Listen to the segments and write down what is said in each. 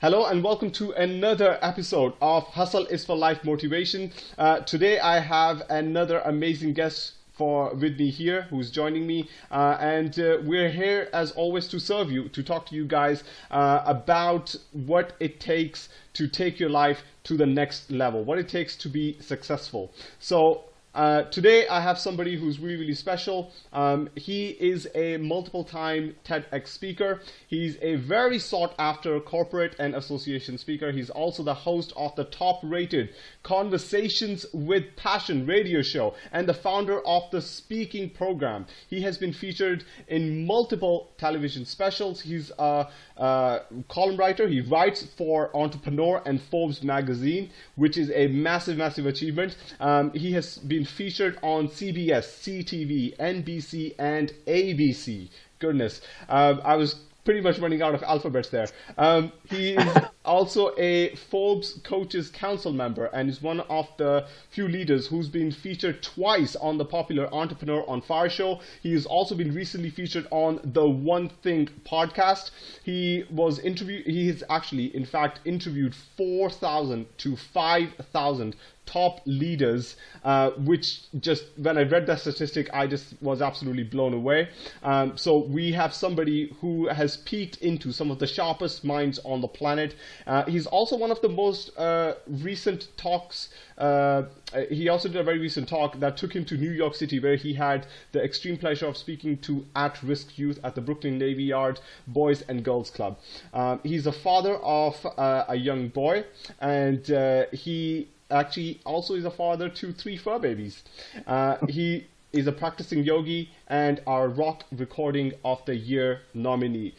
Hello and welcome to another episode of Hustle is for Life Motivation. Uh, today I have another amazing guest for with me here who's joining me uh, and uh, we're here as always to serve you to talk to you guys uh, about what it takes to take your life to the next level what it takes to be successful so uh, today I have somebody who's really, really special. Um, he is a multiple time TEDx speaker. He's a very sought after corporate and association speaker. He's also the host of the top rated Conversations with Passion radio show and the founder of the speaking program. He has been featured in multiple television specials. He's a, a column writer. He writes for Entrepreneur and Forbes magazine, which is a massive, massive achievement. Um, he has been featured on CBS, CTV, NBC, and ABC. Goodness, um, I was pretty much running out of alphabets there. Um, he is also a Forbes Coaches Council member and is one of the few leaders who's been featured twice on the popular Entrepreneur on Fire show. He has also been recently featured on the One Thing podcast. He was interviewed, he has actually, in fact, interviewed 4,000 to 5,000 top leaders, uh, which just when I read that statistic, I just was absolutely blown away. Um, so we have somebody who has peeked into some of the sharpest minds on the planet. Uh, he's also one of the most uh, recent talks. Uh, he also did a very recent talk that took him to New York City, where he had the extreme pleasure of speaking to at-risk youth at the Brooklyn Navy Yard Boys and Girls Club. Um, he's a father of uh, a young boy, and uh, he actually also is a father to three fur babies. Uh, he is a practicing yogi and our rock recording of the year nominee.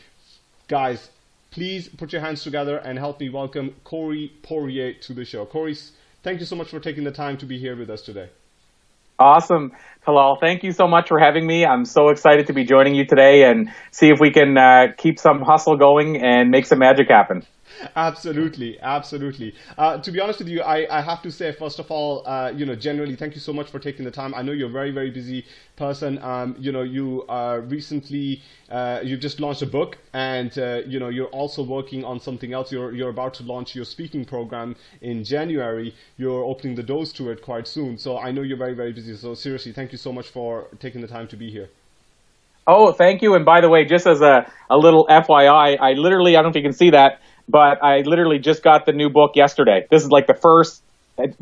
Guys, please put your hands together and help me welcome Corey Poirier to the show. Corey, thank you so much for taking the time to be here with us today. Awesome. Talal, thank you so much for having me. I'm so excited to be joining you today and see if we can uh, keep some hustle going and make some magic happen absolutely, absolutely. Uh, to be honest with you, I, I have to say, first of all, uh, you know, generally, thank you so much for taking the time. I know you're a very, very busy person. Um, you know, you recently, uh, you've just launched a book and, uh, you know, you're also working on something else. You're, you're about to launch your speaking program in January. You're opening the doors to it quite soon. So I know you're very, very busy. So seriously, thank you so much for taking the time to be here. Oh, thank you. And by the way, just as a, a little FYI, I literally, I don't know if you can see that, but I literally just got the new book yesterday. This is like the first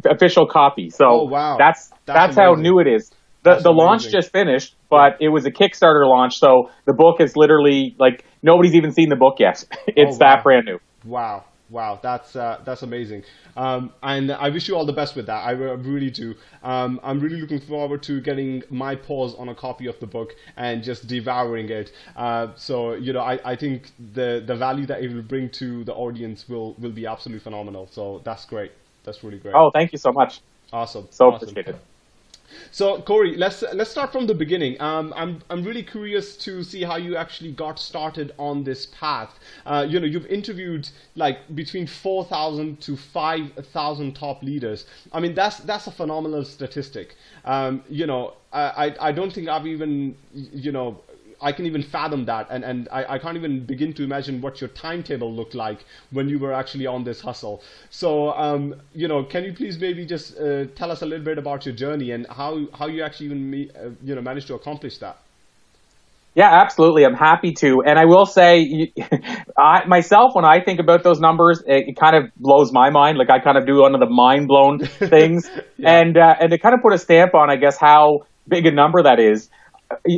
official copy. So oh, wow. that's that's, that's how new it is. The that's the amazing. launch just finished, but it was a Kickstarter launch, so the book is literally like nobody's even seen the book yet. it's oh, wow. that brand new. Wow. Wow, that's uh, that's amazing, um, and I wish you all the best with that. I really do. Um, I'm really looking forward to getting my paws on a copy of the book and just devouring it. Uh, so you know, I, I think the the value that it will bring to the audience will will be absolutely phenomenal. So that's great. That's really great. Oh, thank you so much. Awesome. So awesome. appreciate it. So Corey, let's let's start from the beginning. Um, I'm I'm really curious to see how you actually got started on this path. Uh, you know, you've interviewed like between four thousand to five thousand top leaders. I mean, that's that's a phenomenal statistic. Um, you know, I I don't think I've even you know I can even fathom that, and and I, I can't even begin to imagine what your timetable looked like when you were actually on this hustle. So, um, you know, can you please maybe just uh, tell us a little bit about your journey and how how you actually even me, uh, you know managed to accomplish that? Yeah, absolutely. I'm happy to. And I will say, I myself, when I think about those numbers, it, it, kind of blows my mind. Like I kind of do one of the mind blown things, yeah. and uh, and to kind of put a stamp on, I guess, how big a number that is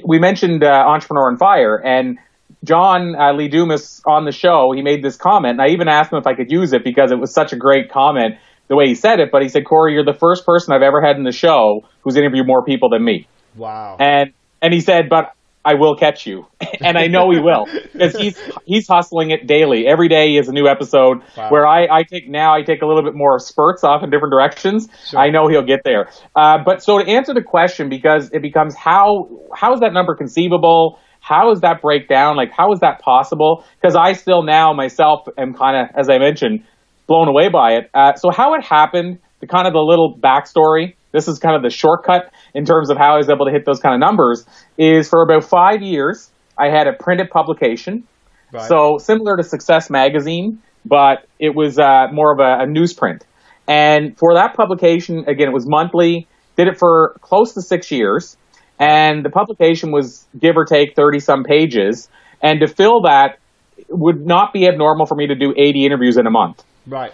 we mentioned uh, Entrepreneur on Fire, and John uh, Lee Dumas on the show, he made this comment, and I even asked him if I could use it because it was such a great comment the way he said it. But he said, "Corey, you're the first person I've ever had in the show who's interviewed more people than me." Wow. And and he said, "But I will catch you, and I know he will because he's he's hustling it daily. Every day is a new episode. Wow. Where I, I take now I take a little bit more spurts off in different directions. Sure. I know he'll get there. Uh, but so to answer the question, because it becomes how how is that number conceivable? How is that breakdown? Like how is that possible? Because I still now myself am kind of as I mentioned blown away by it. Uh, so how it happened, the kind of the little backstory. This is kind of the shortcut in terms of how I was able to hit those kind of numbers. Is for about five years, I had a printed publication. Right. So similar to Success Magazine, but it was uh, more of a, a newsprint. And for that publication, again, it was monthly. Did it for close to six years, and the publication was give or take thirty some pages. And to fill that would not be abnormal for me to do eighty interviews in a month. Right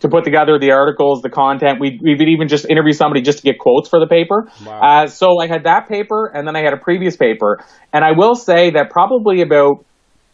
to put together the articles, the content. We we would even just interview somebody just to get quotes for the paper. Wow. Uh, so I had that paper, and then I had a previous paper, and I will say that probably about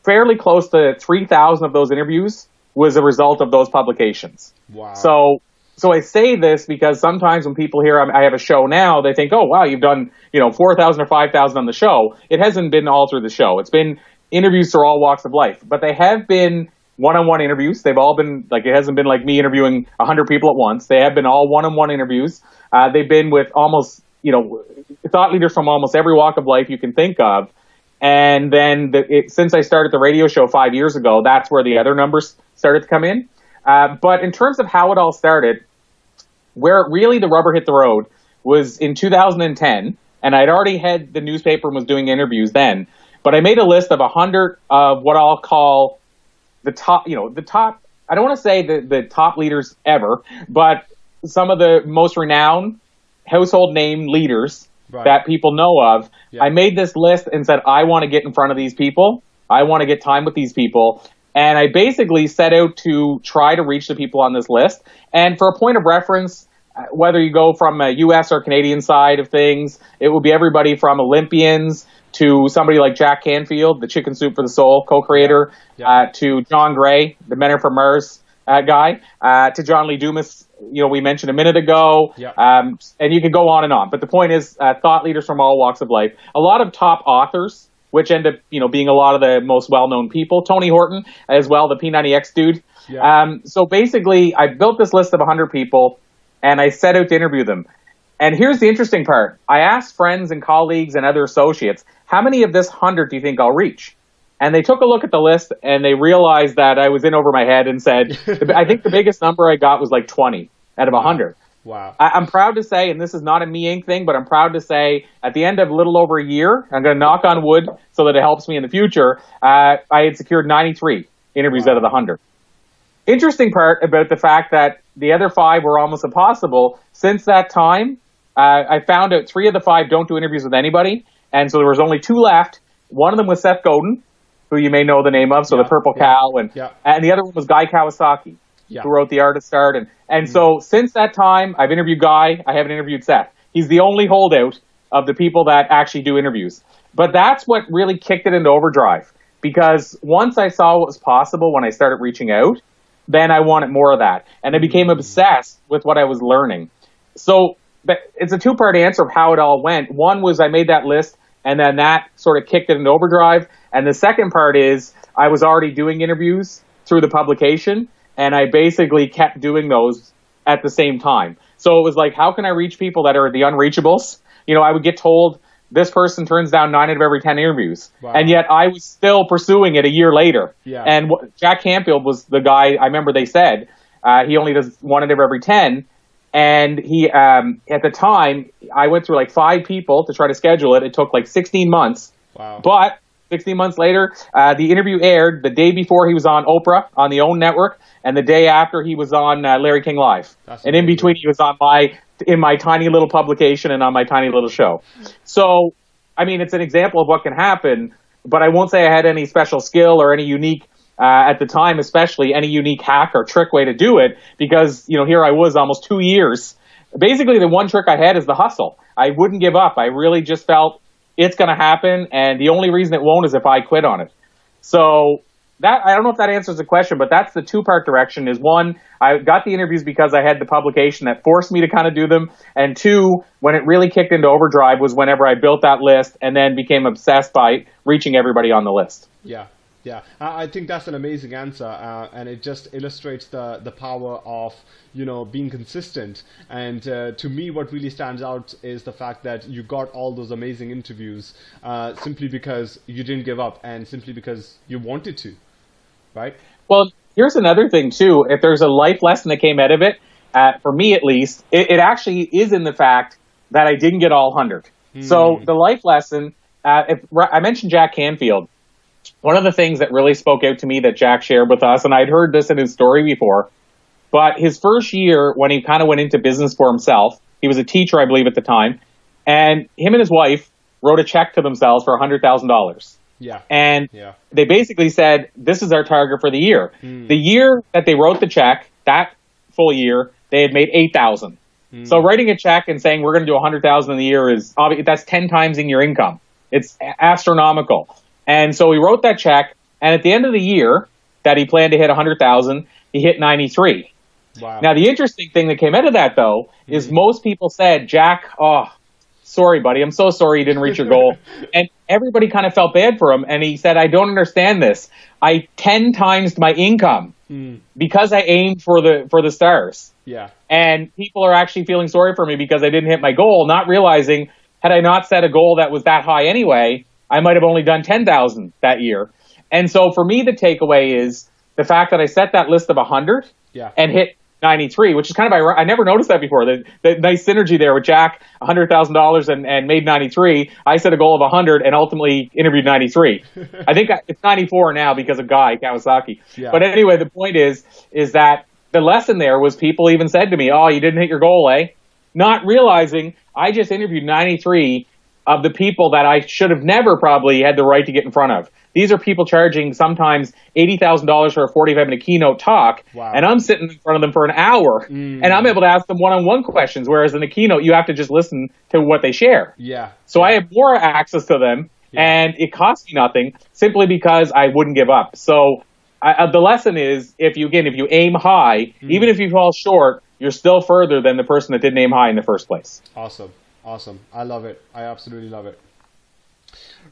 fairly close to three thousand of those interviews was a result of those publications. Wow. So. So I say this because sometimes when people hear I have a show now, they think, "Oh, wow, you've done you know four thousand or five thousand on the show." It hasn't been all through the show. It's been interviews through all walks of life, but they have been one-on-one interviews. They've all been like it hasn't been like me interviewing hundred people at once. They have been all one-on-one interviews. Uh, they've been with almost you know thought leaders from almost every walk of life you can think of. And then the, it, since I started the radio show five years ago, that's where the other numbers started to come in. Uh, but in terms of how it all started, where really the rubber hit the road was in 2010, and I'd already had the newspaper and was doing interviews then. But I made a list of 100 of what I'll call the top, you know, the top. I don't want to say the the top leaders ever, but some of the most renowned household name leaders right. that people know of. Yeah. I made this list and said I want to get in front of these people. I want to get time with these people. And I basically set out to try to reach the people on this list. And for a point of reference, uh, whether you go from a US or Canadian side of things, it will be everybody from Olympians to somebody like Jack Canfield, the Chicken Soup for the Soul co-creator, yeah. uh, to John Gray, the Men Are From Mars uh, guy, uh, to John Lee Dumas, you know, we mentioned a minute ago, yeah. um, and you can go on and on. But the point is, uh, thought leaders from all walks of life, a lot of top authors, which end up, you know, being a lot of the most well-known people. Tony Horton, as well, the P90X dude. Yeah. Um, so basically, I built this list of 100 people, and I set out to interview them. And here's the interesting part. I asked friends and colleagues and other associates, how many of this 100 do you think I'll reach? And they took a look at the list and they realized that I was in over my head and said, I think the biggest number I got was like 20 out of 100. Wow. I, am proud to say, and this is not a me Inc. thing, but I'm proud to say at the end of a little over a year, I'm going to knock on wood so that it helps me in the future, uh, I had secured 93 interviews wow. out of the 100. Interesting part about the fact that the other five were almost impossible. Since that time, uh, I found out three of the five don't do interviews with anybody, and so there was only two left. One of them was Seth Godin, who you may know the name of, so yeah, the Purple yeah, Cow, and yeah. and the other one was Guy Kawasaki, who wrote The Artist Art, and and mm so since that time, I've interviewed Guy. I haven't interviewed Seth. He's the only holdout of the people that actually do interviews. But that's what really kicked it into overdrive because once I saw what was possible when I started reaching out, then I wanted more of that, and I became mm obsessed with what I was learning. So but it's a two part answer of how it all went. One was I made that list and then that sort of kicked it into overdrive. And the second part is I was already doing interviews through the publication and I basically kept doing those at the same time. So it was like, how can I reach people that are the unreachables? You know, I would get told this person turns down nine out of every 10 interviews. Wow. And yet I was still pursuing it a year later. Yeah. And Jack Canfield was the guy, I remember they said, uh, he only does one out of every 10. And he, um, at the time, I went through like five people to try to schedule it. It took like 16 months. Wow. But 16 months later, uh, the interview aired the day before he was on Oprah on the OWN network, and the day after he was on uh, Larry King Live. That's and amazing. in between, he was on my in my tiny little publication and on my tiny little show. So, I mean, it's an example of what can happen. But I won't say I had any special skill or any unique uh, at the time, especially any unique hack or trick way to do it, because you know here I was almost two years. Basically, the one trick I had is the hustle. I wouldn't give up. I really just felt it's going to happen, and the only reason it won't is if I quit on it. So that I don't know if that answers the question, but that's the two part direction. Is one, I got the interviews because I had the publication that forced me to kind of do them, and two, when it really kicked into overdrive was whenever I built that list and then became obsessed by reaching everybody on the list. Yeah. Yeah, I think that's an amazing answer, uh, and it just illustrates the the power of you know being consistent. And uh, to me, what really stands out is the fact that you got all those amazing interviews uh, simply because you didn't give up, and simply because you wanted to, right? Well, here's another thing too. If there's a life lesson that came out of it, uh, for me at least, it, it, actually is in the fact that I didn't get all hundred. So hmm. the life lesson. Uh, if I mentioned Jack Canfield, one of the things that really spoke out to me that Jack shared with us, and I'd heard this in his story before, but his first year when he kind of went into business for himself, he was a teacher, I believe, at the time, and him and his wife wrote a check to themselves for $100,000. Yeah. And Yeah. they basically said, this is our target for the year. Hmm. The year that they wrote the check, that full year, they had made 8,000. Hmm. So writing a check and saying we're going to do 100,000 in the year is that's 10 times in your income. It's astronomical. And so he wrote that check and at the end of the year that he planned to hit 100,000, he hit 93. Wow. Now, the interesting thing that came out of that, though, is mm-hmm. most people said, Jack, oh, sorry, buddy. I'm so sorry you didn't reach your goal. and everybody kind of felt bad for him. And he said, I don't understand this. I 10 times my income hmm. because I aimed for the, for the stars. yeah. And people are actually feeling sorry for me because I didn't hit my goal, not realizing had I not set a goal that was that high anyway, I might have only done 10,000 that year. And so for me, the takeaway is the fact that I set that list of 100 Yeah. and hit 93, which is kind of ironic. I never noticed that before. The, the nice synergy there with Jack, $100,000 and, and made 93. I set a goal of 100 and ultimately interviewed 93. I think it's 94 now because of Guy Kawasaki. Yeah. But anyway, the point is, is that the lesson there was people even said to me, "Oh, you didn't hit your goal, eh?" Not realizing I just interviewed 93 of the people that I should have never probably had the right to get in front of. These are people charging sometimes eighty thousand dollars for a forty-five minute keynote talk, Wow. and I'm sitting in front of them for an hour, and I'm able to ask them one-on-one questions. Whereas in a keynote, you have to just listen to what they share. Yeah. So I have more access to them, and it costs me nothing simply because I wouldn't give up. So I, uh, the lesson is, if you again, if you aim high, even if you fall short, you're still further than the person that didn't aim high in the first place. Awesome, awesome. I love it. I absolutely love it.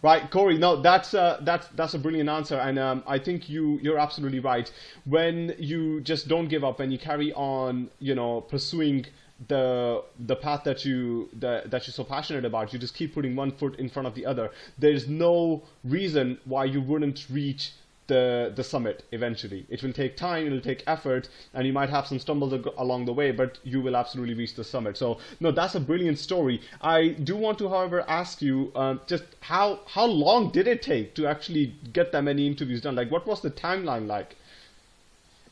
Right, Corey. No, that's uh, that's that's a brilliant answer, and um, I think you you're absolutely right. When you just don't give up and you carry on, you know, pursuing the the path that you that, that you're so passionate about, you just keep putting one foot in front of the other. There's no reason why you wouldn't reach the the summit eventually. It will take time, it'll take effort, and you might have some stumbles along the way, but you will absolutely reach the summit. So no, that's a brilliant story. I do want to, however, ask you um, just how how long did it take to actually get that many interviews done? Like, what was the timeline like?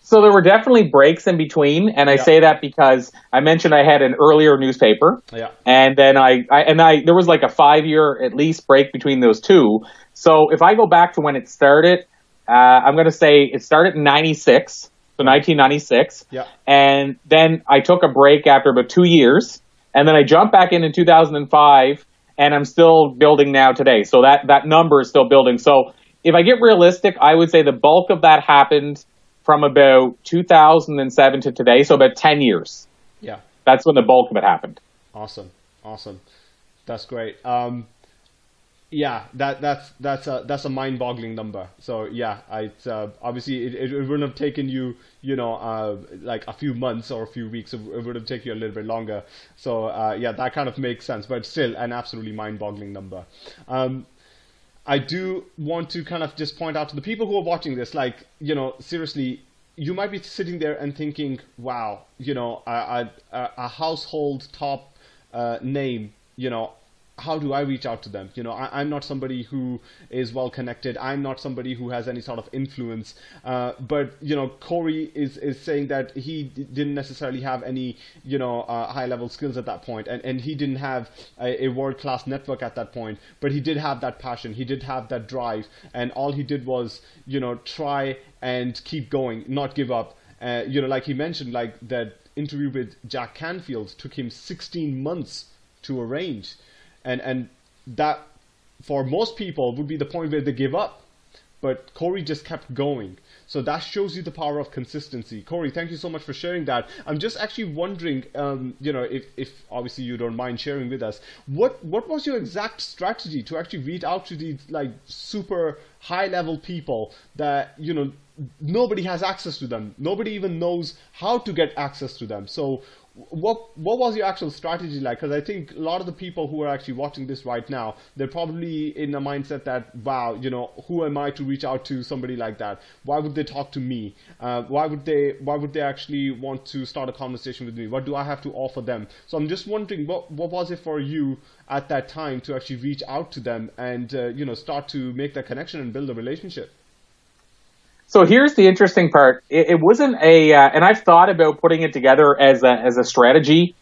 So there were definitely breaks in between, and I Yeah. say that because I mentioned I had an earlier newspaper, Yeah. and then I, I and I there was like a five year at least break between those two. So if I go back to when it started, uh, I'm going to say it started in '96, so 1996, Yeah. and then I took a break after about two years, and then I jumped back in in 2005, and I'm still building now today. So that that number is still building. So if I get realistic, I would say the bulk of that happened from about 2007 to today, so about 10 years. Yeah. That's when the bulk of it happened. Awesome, awesome, that's great. Um, yeah, that that's that's a that's a mind-boggling number. So yeah, I uh, obviously it, it wouldn't have taken you you know uh, like a few months or a few weeks. It, it would have taken you a little bit longer. So uh, yeah, that kind of makes sense, but still an absolutely mind-boggling number. Um, I do want to kind of just point out to the people who are watching this, like, you know, seriously, you might be sitting there and thinking, wow, you know, a, a, a household top uh, name, you know, how do I reach out to them? You know, I, I'm not somebody who is well connected. I'm not somebody who has any sort of influence. Uh, but you know, Corey is is saying that he didn't necessarily have any you know uh, high level skills at that point, and and he didn't have a, a world class network at that point. But he did have that passion. He did have that drive, and all he did was you know try and keep going, not give up. Uh, you know, like he mentioned, like that interview with Jack Canfield took him 16 months to arrange and and that for most people would be the point where they give up but Corey just kept going. So that shows you the power of consistency. Corey, thank you so much for sharing that. I'm just actually wondering, um, you know, if, if obviously you don't mind sharing with us, what what was your exact strategy to actually reach out to these like super high level people that you know nobody has access to them. Nobody even knows how to get access to them. So what what was your actual strategy like? Because I think a lot of the people who are actually watching this right now, they're probably in a mindset that, wow, you know, who am I to reach out to somebody like that? Why would they talk to me? Uh, why would they Why would they actually want to start a conversation with me? What do I have to offer them? So I'm just wondering, what what was it for you at that time to actually reach out to them and uh, you know start to make that connection and build a relationship? So here's the interesting part. It, it wasn't a, uh, and I've thought about putting it together as a, as a strategy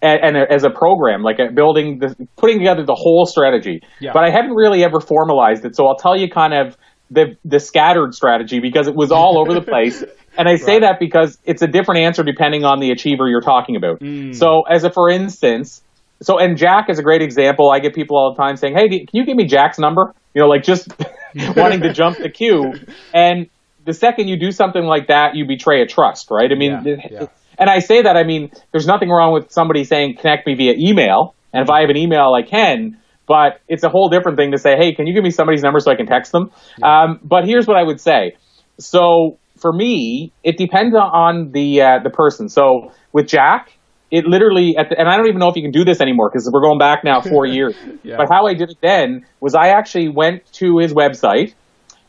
and, and a, as a program, like a building, the, putting together the whole strategy. Yeah. But I haven't really ever formalized it. So I'll tell you kind of the, the scattered strategy because it was all over the place. And I say right. that because it's a different answer depending on the achiever you're talking about. Mm. So as a, for instance, so, and Jack is a great example. I get people all the time saying, Hey, can you give me Jack's number? You know, like just wanting to jump the queue. And the second you do something like that, you betray a trust, right? I mean, yeah, yeah. and I say that, I mean, there's nothing wrong with somebody saying connect me via email, and if I have an email, I can. But it's a whole different thing to say, hey, can you give me somebody's number so I can text them? Yeah. Um, but here's what I would say. So for me, it depends on the uh, the person. So with Jack, it literally, the, and I don't even know if you can do this anymore because we're going back now four years. yeah. But how I did it then was I actually went to his website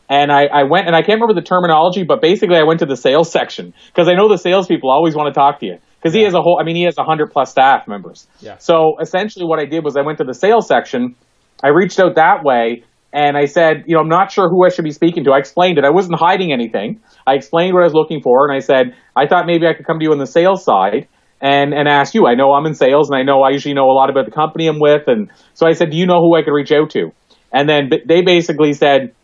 and I, I went and I can't remember the terminology, but basically I went to the sales section because I know the salespeople always want to talk to you because yeah. he has a whole. I mean, he has a hundred plus staff members. Yeah. So essentially, what I did was I went to the sales section. I reached out that way and I said, you know, I'm not sure who I should be speaking to. I explained it. I wasn't hiding anything. I explained what I was looking for, and I said, I thought maybe I could come to you on the sales side and and ask you. I know I'm in sales, and I know I usually know a lot about the company I'm with, and so I said, do you know who I could reach out to? And then they basically said,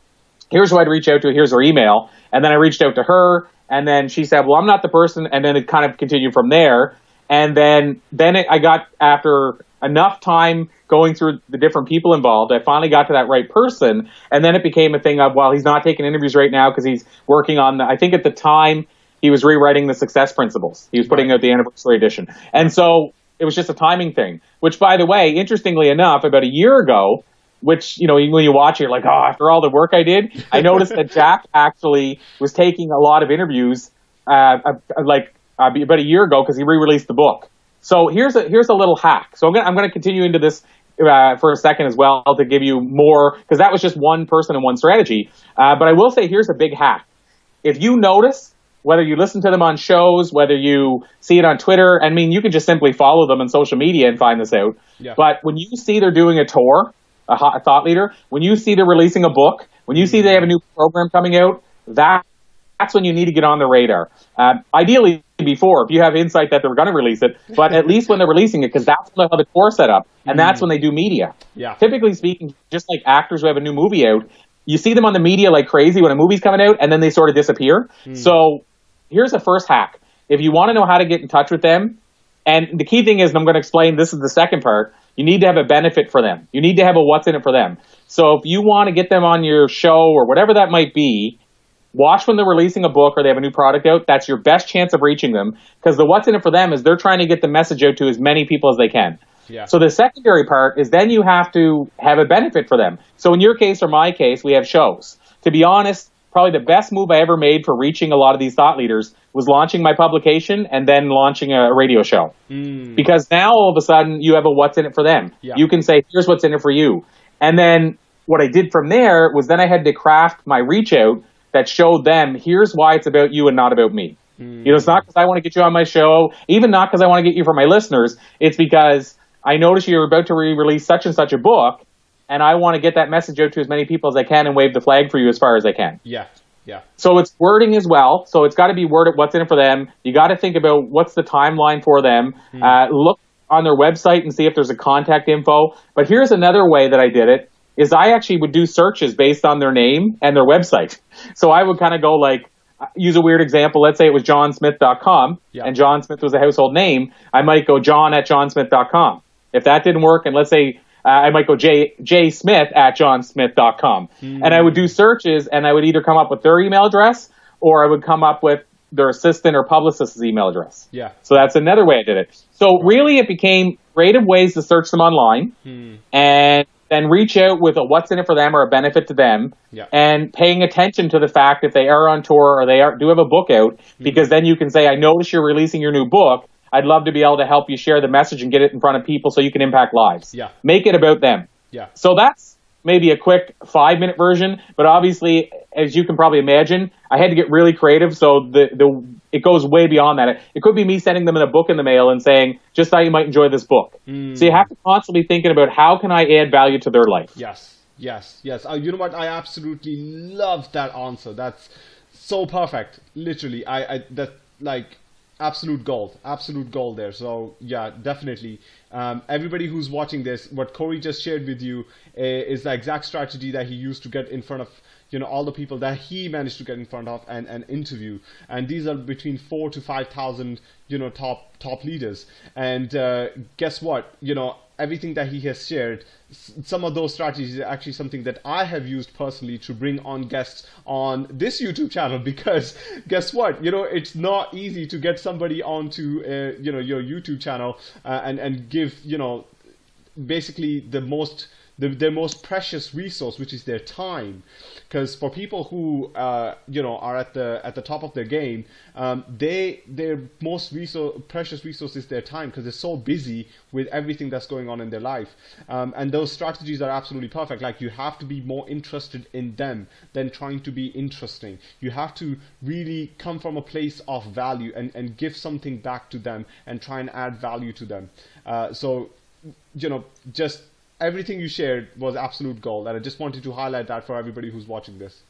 here's who I'd reach out to, here's her email. And then I reached out to her, and then she said, well, I'm not the person. And then it kind of continued from there. And then, then it, I got, after enough time going through the different people involved, I finally got to that right person. And then it became a thing of, well, he's not taking interviews right now because he's working on, the, I think at the time, he was rewriting the success principles. He was putting right. out the anniversary edition. And so it was just a timing thing, which by the way, interestingly enough, about a year ago, which you know when you watch it, you're like, oh, after all the work I did, I noticed that Jack actually was taking a lot of interviews, uh, uh, like uh, about a year ago because he re-released the book. So here's a here's a little hack. So I'm gonna I'm gonna continue into this uh, for a second as well to give you more because that was just one person and one strategy. Uh, but I will say here's a big hack. If you notice whether you listen to them on shows, whether you see it on Twitter, I mean, you can just simply follow them on social media and find this out. Yeah. But when you see they're doing a tour, a, a thought leader, when you see they're releasing a book, when you see they have a new program coming out, that that's when you need to get on the radar. Um, ideally, before, if you have insight that they're going to release it, but at least when they're releasing it, because that's when they have the tour set up, and that's when they do media. Yeah. Typically speaking, just like actors who have a new movie out, you see them on the media like crazy when a movie's coming out, and then they sort of disappear. Mm. So here's the first hack. If you want to know how to get in touch with them, and the key thing is, and I'm going to explain, this is the second part, you need to have a benefit for them. You need to have a what's in it for them. So if you want to get them on your show or whatever that might be, watch when they're releasing a book or they have a new product out. That's your best chance of reaching them because the what's in it for them is they're trying to get the message out to as many people as they can. Yeah. So the secondary part is then you have to have a benefit for them. So in your case or my case, we have shows. To be honest, probably the best move I ever made for reaching a lot of these thought leaders was launching my publication and then launching a radio show. Mm. Because now all of a sudden you have a what's in it for them. Yeah. You can say, here's what's in it for you. And then what I did from there was then I had to craft my reach out that showed them, here's why it's about you and not about me. Mm. You know, it's not because I want to get you on my show, even not because I want to get you for my listeners. It's because I noticed you're about to re-release such and such a book and I want to get that message out to as many people as I can and wave the flag for you as far as I can. Yeah. Yeah. So it's wording as well. So it's got to be worded what's in it for them. You got to think about what's the timeline for them. Mm. Uh, look on their website and see if there's a contact info. But here's another way that I did it is I actually would do searches based on their name and their website. So I would kind of go like, uh, use a weird example. Let's say it was johnsmith.com yeah. and John Smith was a household name. I might go john at johnsmith.com. If that didn't work, and let's say uh, I might go J, J Smith at johnsmith.com. Mm. And I would do searches and I would either come up with their email address or I would come up with their assistant or publicist's email address. Yeah. So that's another way I did it. So really it became creative ways to search them online mm. and then reach out with a what's in it for them or a benefit to them yeah. and paying attention to the fact if they are on tour or they are, do have a book out mm. because then you can say, I notice you're releasing your new book. I'd love to be able to help you share the message and get it in front of people so you can impact lives. Yeah. Make it about them. Yeah. So that's maybe a quick five minute version, but obviously, as you can probably imagine, I had to get really creative. So the, the, it goes way beyond that. It could be me sending them in a book in the mail and saying, just thought you might enjoy this book. Mm. So you have to constantly thinking about how can I add value to their life. Yes. Yes. Yes. Uh, you know what? I absolutely love that answer. That's so perfect. Literally. I, I, that like, absolute gold, absolute gold there. So yeah, definitely. Um, everybody who's watching this, what Corey just shared with you uh, is the exact strategy that he used to get in front of you know all the people that he managed to get in front of and, and interview and these are between four to five thousand you know top top leaders and uh, guess what you know everything that he has shared some of those strategies are actually something that I have used personally to bring on guests on this YouTube channel because guess what? You know it's not easy to get somebody onto uh, you know your YouTube channel uh, and and give you know basically the most the, their most precious resource, which is their time. Because for people who uh, you know are at the at the top of their game, um, they their most resource, precious resource is their time because they're so busy with everything that's going on in their life. Um, and those strategies are absolutely perfect. Like you have to be more interested in them than trying to be interesting. You have to really come from a place of value and, and give something back to them and try and add value to them. Uh, so you know just everything you shared was absolute gold, and I just wanted to highlight that for everybody who's watching this.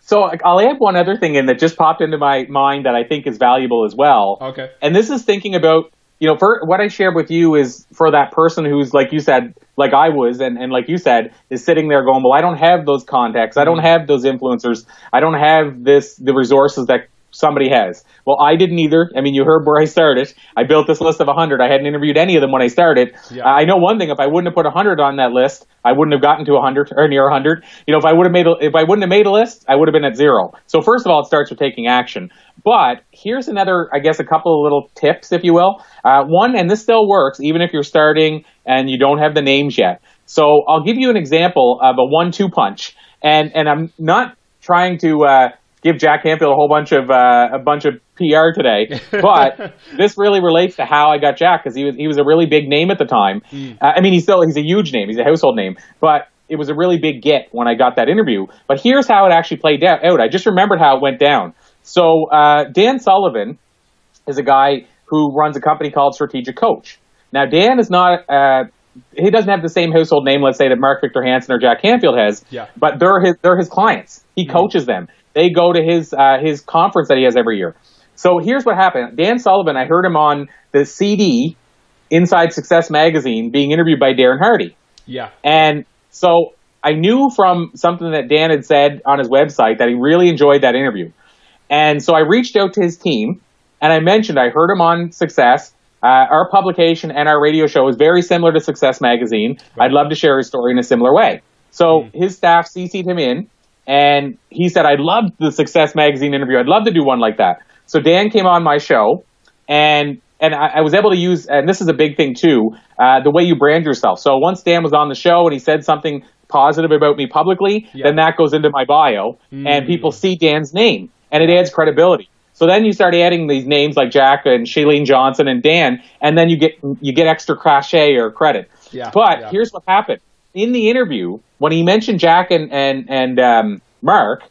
So I'll add one other thing in that just popped into my mind that I think is valuable as well. Okay. And this is thinking about, you know, for what I shared with you is for that person who's like you said, like I was, and, and like you said, is sitting there going, well, I don't have those contacts, I don't mm-hmm. have those influencers, I don't have this the resources that somebody has. Well, I didn't either. I mean, you heard where I started. I built this list of 100. I hadn't interviewed any of them when I started. Yeah. I know one thing: if I wouldn't have put 100 on that list, I wouldn't have gotten to 100 or near 100. You know, if I would have made a, if I wouldn't have made a list, I would have been at zero. So first of all, it starts with taking action. But here's another, I guess, a couple of little tips, if you will. Uh, one, and this still works even if you're starting and you don't have the names yet. So I'll give you an example of a one-two punch, and and I'm not trying to. Uh, give Jack Canfield a whole bunch of uh, a bunch of PR today, but this really relates to how I got Jack because he was he was a really big name at the time. Mm. Uh, I mean, he's still he's a huge name, he's a household name, but it was a really big get when I got that interview. But here's how it actually played out. I just remembered how it went down. So uh, Dan Sullivan is a guy who runs a company called Strategic Coach. Now Dan is not. Uh, he doesn't have the same household name, let's say, that Mark Victor Hansen or Jack Canfield has. Yeah. But they're his they're his clients. He mm coaches them. They go to his uh, his conference that he has every year. So here's what happened. Dan Sullivan, I heard him on the CD Inside Success magazine being interviewed by Darren Hardy. Yeah. And so I knew from something that Dan had said on his website that he really enjoyed that interview. And so I reached out to his team and I mentioned I heard him on Success. Uh, our publication and our radio show is very similar to Success Magazine. Right. I'd love to share his story in a similar way. So mm. his staff CC'd him in, and he said, I loved the Success Magazine interview. I'd love to do one like that. So Dan came on my show, and and I, I was able to use, and this is a big thing too, uh, the way you brand yourself. So once Dan was on the show and he said something positive about me publicly, yeah. then that goes into my bio, mm. and people see Dan's name, and it adds credibility. So then you start adding these names like Jack and Shailene Johnson and Dan, and then you get you get extra cachet or credit. Yeah, but yeah. here's what happened in the interview when he mentioned Jack and and and um, Mark.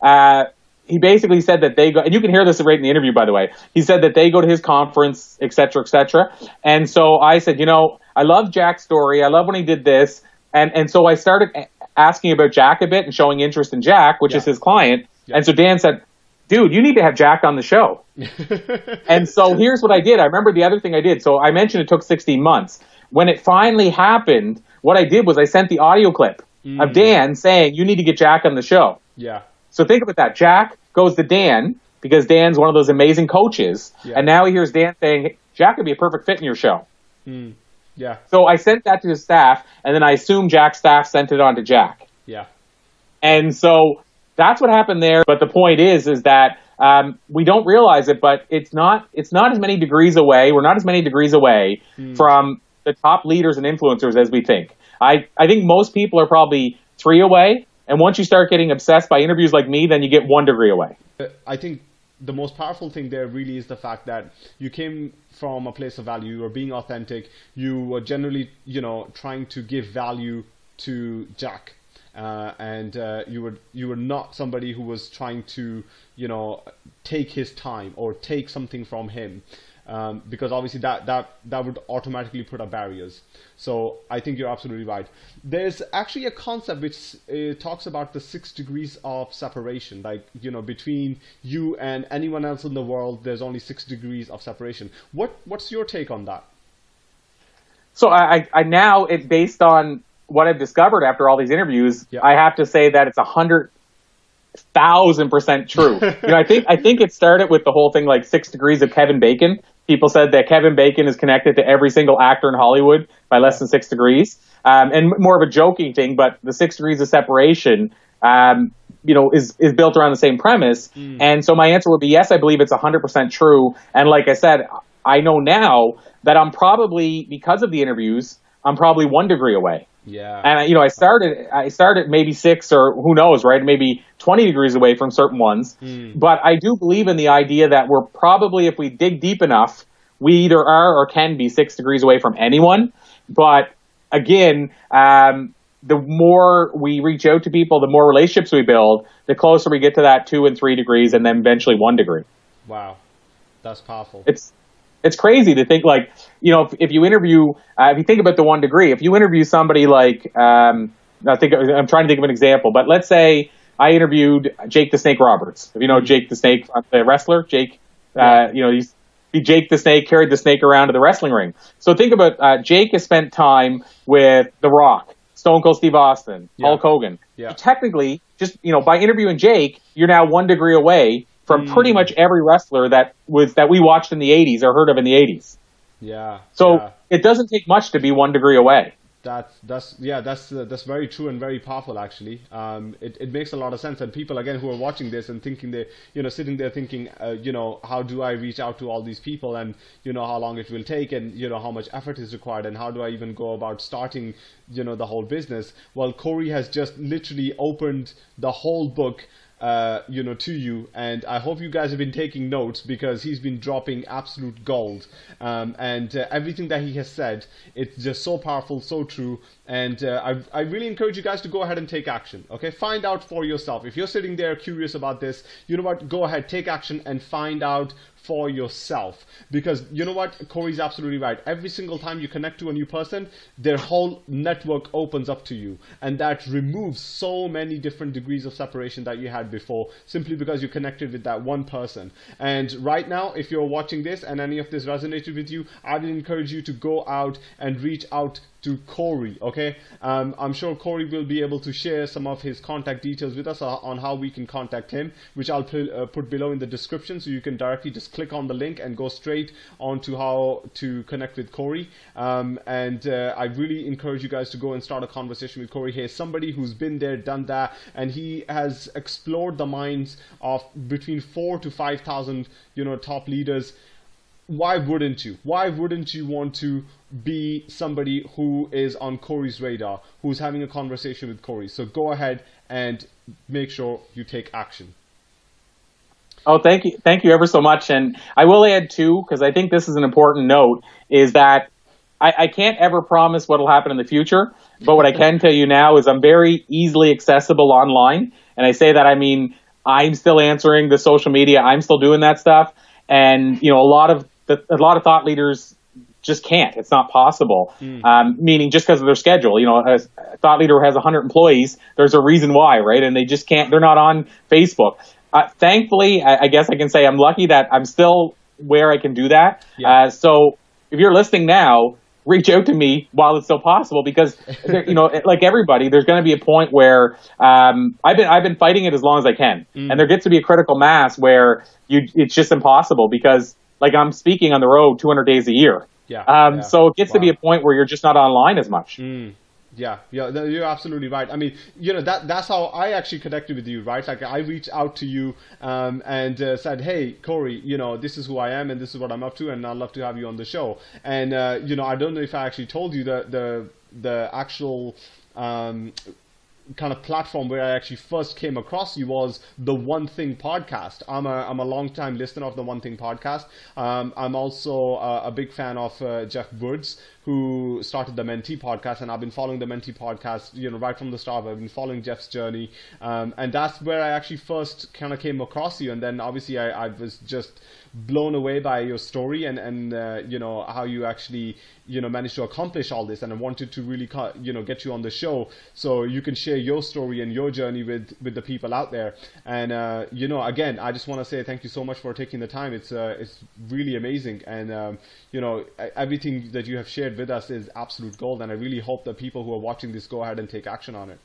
Uh, he basically said that they go, and you can hear this right in the interview, by the way. He said that they go to his conference, et cetera, et cetera. And so I said, you know, I love Jack's story. I love when he did this. And, and so I started asking about Jack a bit and showing interest in Jack, which yeah. is his client. Yeah. And so Dan said, dude, you need to have Jack on the show. and so here's what I did. I remember the other thing I did. So I mentioned it took 16 months. When it finally happened, what I did was I sent the audio clip mm. of Dan saying, you need to get Jack on the show. Yeah. So think about that. Jack goes to Dan because Dan's one of those amazing coaches. Yeah. And now he hears Dan saying, Jack would be a perfect fit in your show. Mm. Yeah. So I sent that to his staff, and then I assume Jack's staff sent it on to Jack. Yeah. And so that's what happened there. But the point is, is that um, we don't realize it, but it's not it's not as many degrees away. We're not as many degrees away mm. from the top leaders and influencers as we think. I, I think most people are probably three away. And once you start getting obsessed by interviews like me, then you get one degree away. I think the most powerful thing there really is the fact that you came from a place of value. You were being authentic. You were generally, you know, trying to give value to Jack. Uh, and uh, you were you were not somebody who was trying to you know take his time or take something from him um, because obviously that that that would automatically put up barriers. So I think you're absolutely right. There's actually a concept which uh, talks about the six degrees of separation, like you know between you and anyone else in the world. There's only six degrees of separation. What what's your take on that? So I, I now it based on what I've discovered after all these interviews. I have to say that it's a hundred thousand percent true. you know, I think I think it started with the whole thing like six degrees of Kevin Bacon people said that Kevin Bacon is connected to every single actor in Hollywood by less than six degrees. Um, and more of a joking thing, but the six degrees of separation, um, you know, is, is built around the same premise. Mm. And so my answer would be yes, I believe it's 100% true. And like I said, I know now that I'm probably, because of the interviews, I'm probably one degree away. Yeah. And you know, I started I started maybe six or who knows, right? Maybe twenty degrees away from certain ones. Mm. But I do believe in the idea that we're probably, if we dig deep enough, we either are or can be six degrees away from anyone. But again, um, the more we reach out to people, the more relationships we build, the closer we get to that two and three degrees, and then eventually one degree. Wow, that's powerful. It's it's crazy to think like you know if, if you interview uh, if you think about the one degree if you interview somebody like um, I think I'm trying to think of an example but let's say I interviewed Jake the Snake Roberts. If you know Jake the Snake uh, the wrestler? Jake uh, you know he's he Jake the Snake carried the snake around to the wrestling ring. So think about uh, Jake has spent time with The Rock Stone Cold Steve Austin yeah. Hulk Hogan. Yeah. So technically just you know by interviewing Jake you're now one degree away from mm. pretty much every wrestler that was that we watched in the 80s or heard of in the 80s. Yeah. So yeah. it doesn't take much to be one degree away. That's that's yeah that's uh, that's very true and very powerful actually. Um, it it makes a lot of sense and people again who are watching this and thinking they you know sitting there thinking uh, you know how do I reach out to all these people and you know how long it will take and you know how much effort is required and how do I even go about starting you know the whole business. Well, Corey has just literally opened the whole book uh, you know, to you. And I hope you guys have been taking notes because he's been dropping absolute gold. Um, and uh, everything that he has said, it's just so powerful, so true. And uh, I, I really encourage you guys to go ahead and take action. Okay, find out for yourself. If you're sitting there curious about this, you know what? Go ahead, take action, and find out for yourself. Because you know what? Corey's absolutely right. Every single time you connect to a new person, their whole network opens up to you. And that removes so many different degrees of separation that you had before simply because you connected with that one person. And right now, if you're watching this and any of this resonated with you, I would encourage you to go out and reach out to Corey. Okay, um, I'm sure Corey will be able to share some of his contact details with us uh, on how we can contact him, which I'll put, uh, put below in the description, so you can directly just click on the link and go straight on to how to connect with Corey. Um, and uh, I really encourage you guys to go and start a conversation with Corey. He's somebody who's been there, done that, and he has explored the minds of between four to five thousand, you know, top leaders why wouldn't you? Why wouldn't you want to be somebody who is on Corey's radar, who's having a conversation with Corey? So go ahead and make sure you take action. Oh, thank you, thank you ever so much. And I will add too, because I think this is an important note, is that I, I can't ever promise what will happen in the future. But what I can tell you now is I'm very easily accessible online, and I say that I mean I'm still answering the social media, I'm still doing that stuff, and you know a lot of that a lot of thought leaders just can't. It's not possible. Mm. Um, meaning just because of their schedule. You know, a thought leader has 100 employees. There's a reason why, right? And they just can't. They're not on Facebook. Uh, thankfully, I, I, guess I can say I'm lucky that I'm still where I can do that. Yeah. Uh, so if you're listening now, reach out to me while it's still possible because you know like everybody there's going to be a point where um, I've been I've been fighting it as long as I can mm. and there gets to be a critical mass where you it's just impossible because like I'm speaking on the road 200 days a year. Yeah. Um, yeah. So it gets wow. to be a point where you're just not online as much. Mm. Yeah, yeah, you're absolutely right. I mean, you know that that's how I actually connected with you, right? Like I reached out to you um, and uh, said, "Hey, Corey, you know this is who I am and this is what I'm up to, and I'd love to have you on the show." And uh, you know, I don't know if I actually told you the the the actual um, kind of platform where I actually first came across you was the One Thing podcast. I'm a I'm a long time listener of the One Thing podcast. Um, I'm also a, a, big fan of uh, Jeff Woods, who started the Mentee podcast, and I've been following the Mentee podcast, you know, right from the start. I've been following Jeff's journey, um, and that's where I actually first kind of came across you. And then obviously I, I was just blown away by your story and and uh, you know how you actually you know managed to accomplish all this and I wanted to really you know get you on the show so you can share your story and your journey with with the people out there and uh, you know again I just want to say thank you so much for taking the time it's uh, it's really amazing and um, you know everything that you have shared with us is absolute gold and I really hope that people who are watching this go ahead and take action on it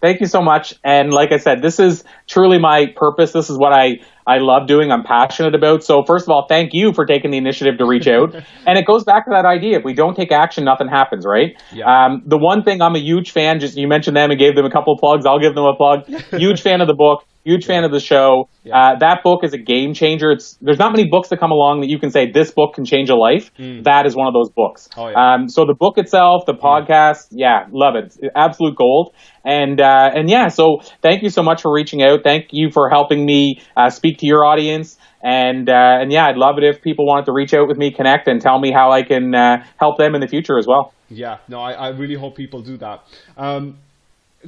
Thank you so much. And like I said, this is truly my purpose. This is what I, I love doing. I'm passionate about. So first of all, thank you for taking the initiative to reach out. and it goes back to that idea. If we don't take action, nothing happens, right? Yeah. Um, the one thing I'm a huge fan, just you mentioned them and gave them a couple of plugs. I'll give them a plug. huge fan of the book. Huge fan of the show. Yeah. Uh, that book is a game changer. It's there's not many books that come along that you can say this book can change a life. Mm. That is one of those books. Oh, yeah. um, so the book itself, the podcast, yeah, love it. It's absolute gold. And uh, and yeah, so thank you so much for reaching out. Thank you for helping me uh, speak to your audience. And uh, and yeah, I'd love it if people wanted to reach out with me, connect, and tell me how I can uh, help them in the future as well. Yeah, no, I, I really hope people do that. Um,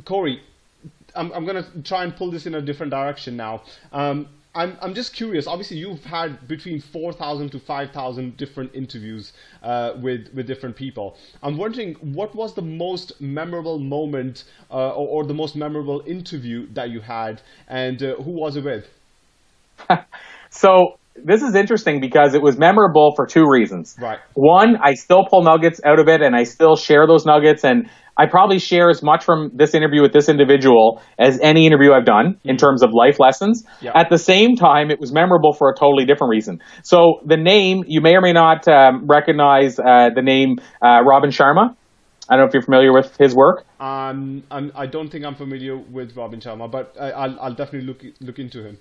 Corey, I'm, I'm going to try and pull this in a different direction now. Um, I'm, I'm just curious. Obviously, you've had between 4,000 to 5,000 different interviews uh, with, with different people. I'm wondering what was the most memorable moment uh, or, or, the most memorable interview that you had, and uh, who was it with? so, this is interesting because it was memorable for two reasons. Right. One, I still pull nuggets out of it and I still share those nuggets and I probably share as much from this interview with this individual as any interview I've done in terms of life lessons. Yep. At the same time, it was memorable for a totally different reason. So the name, you may or may not um, recognize uh, the name uh, Robin Sharma. I don't know if you're familiar with his work. Um, I'm, I do not think I'm familiar with Robin Sharma, but I, will I'll definitely look look into him.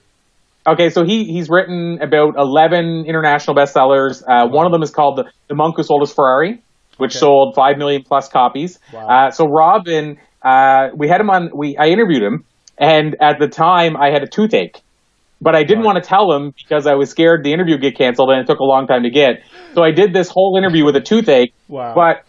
Okay, so he he's written about 11 international bestsellers. Uh, One of them is called the, the Monk Who Sold His Ferrari which okay. sold five million plus copies. Wow. Uh, so Robin, uh, we had him on. We I interviewed him, and at the time I had a toothache, but I didn't right. want to tell him because I was scared the interview would get canceled, and it took a long time to get. So I did this whole interview with a toothache. Wow. But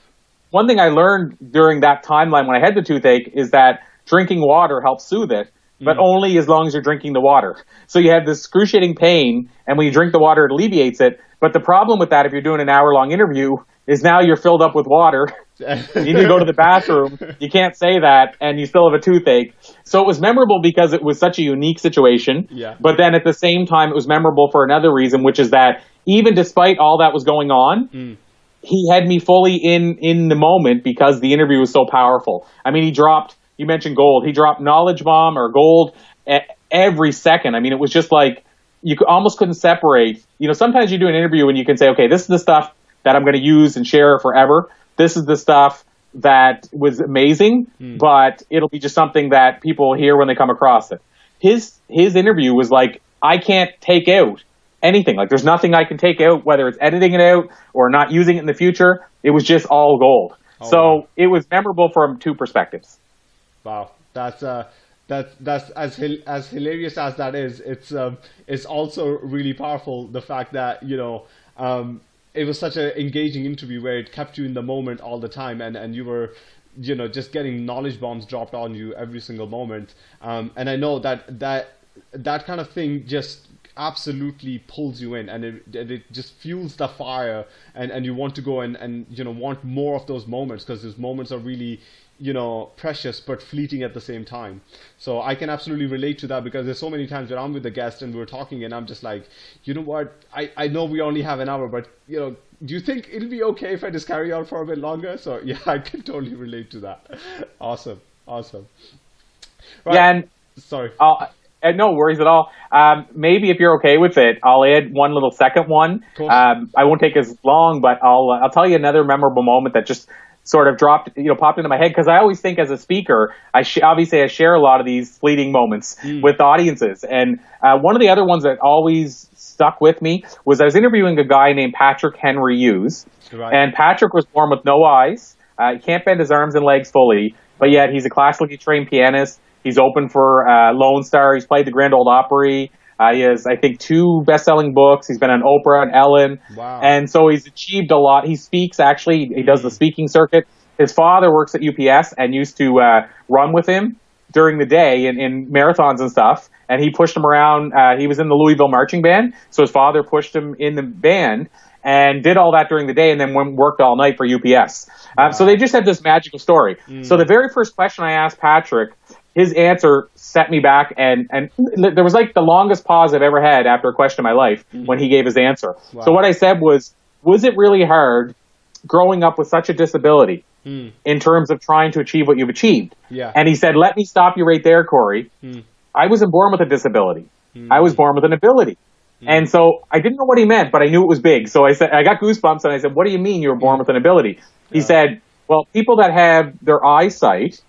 one thing I learned during that timeline when I had the toothache is that drinking water helps soothe it but mm. only as long as you're drinking the water. So you have this excruciating pain, and when you drink the water, it alleviates it. But the problem with that, if you're doing an hour long interview, is now you're filled up with water. you need to go to the bathroom. You can't say that, and you still have a toothache. So it was memorable because it was such a unique situation. Yeah. But then at the same time, it was memorable for another reason, which is that even despite all that was going on, mm. he had me fully in in the moment because the interview was so powerful. I mean, he dropped. You mentioned gold. He dropped knowledge bomb or gold every second. I mean, it was just like you almost couldn't separate. You know, sometimes you do an interview and you can say, okay, this is the stuff that I'm going to use and share forever. This is the stuff that was amazing, mm. but it'll be just something that people hear when they come across it. His his interview was like, I can't take out anything. Like there's nothing I can take out, whether it's editing it out or not using it in the future. It was just all gold. Oh, so wow. it was memorable from two perspectives. Wow, that's uh, that's that's as as hilarious as that is. It's um, it's also really powerful the fact that you know um, it was such an engaging interview where it kept you in the moment all the time and, and you were you know just getting knowledge bombs dropped on you every single moment um, and i know that that that kind of thing just absolutely pulls you in and it, it just fuels the fire and, and you want to go and, and you know want more of those moments because those moments are really you know precious but fleeting at the same time. So i can absolutely relate to that because there's so many times when i'm with the guest and we're talking and i'm just like you know what? I i know we only have an hour but you know do you think it'll be okay if i just carry on for a bit longer? So yeah i can totally relate to that. Awesome. Awesome. Right. yeah and sorry. I'll, and no worries at all. Um, maybe if you're okay with it, I'll add one little second one. Um, I won't take as long, but I'll I'll tell you another memorable moment that just sort of dropped, you know, popped into my head because I always think as a speaker, I sh- obviously I share a lot of these fleeting moments mm. with audiences, and uh, one of the other ones that always stuck with me was I was interviewing a guy named Patrick Henry Hughes, right. and Patrick was born with no eyes. Uh, he can't bend his arms and legs fully, but yet he's a classically trained pianist. He's open for uh, Lone Star. He's played the Grand Ole Opry. Uh, he has, I think, two best-selling books. He's been on Oprah and Ellen, Wow. and so he's achieved a lot. He speaks actually. He does the speaking circuit. His father works at UPS and used to uh, run with him during the day in, in marathons and stuff. And he pushed him around. Uh, he was in the Louisville marching band, so his father pushed him in the band and did all that during the day, and then went, worked all night for UPS. Um, so they just had this magical story. So the very first question I asked Patrick, his answer set me back, and and there was like the longest pause I've ever had after a question in my life mm-hmm. when he gave his answer. So what I said was, was it really hard growing up with such a disability hmm. in terms of trying to achieve what you've achieved? Yeah. And he said, let me stop you right there, Corey. Hmm. I wasn't born with a disability. Hmm. I was born with an ability. And so I didn't know what he meant, but I knew it was big. So I said, I got goosebumps and I said, what do you mean you were born with an ability? He said, well, people that have their eyesight,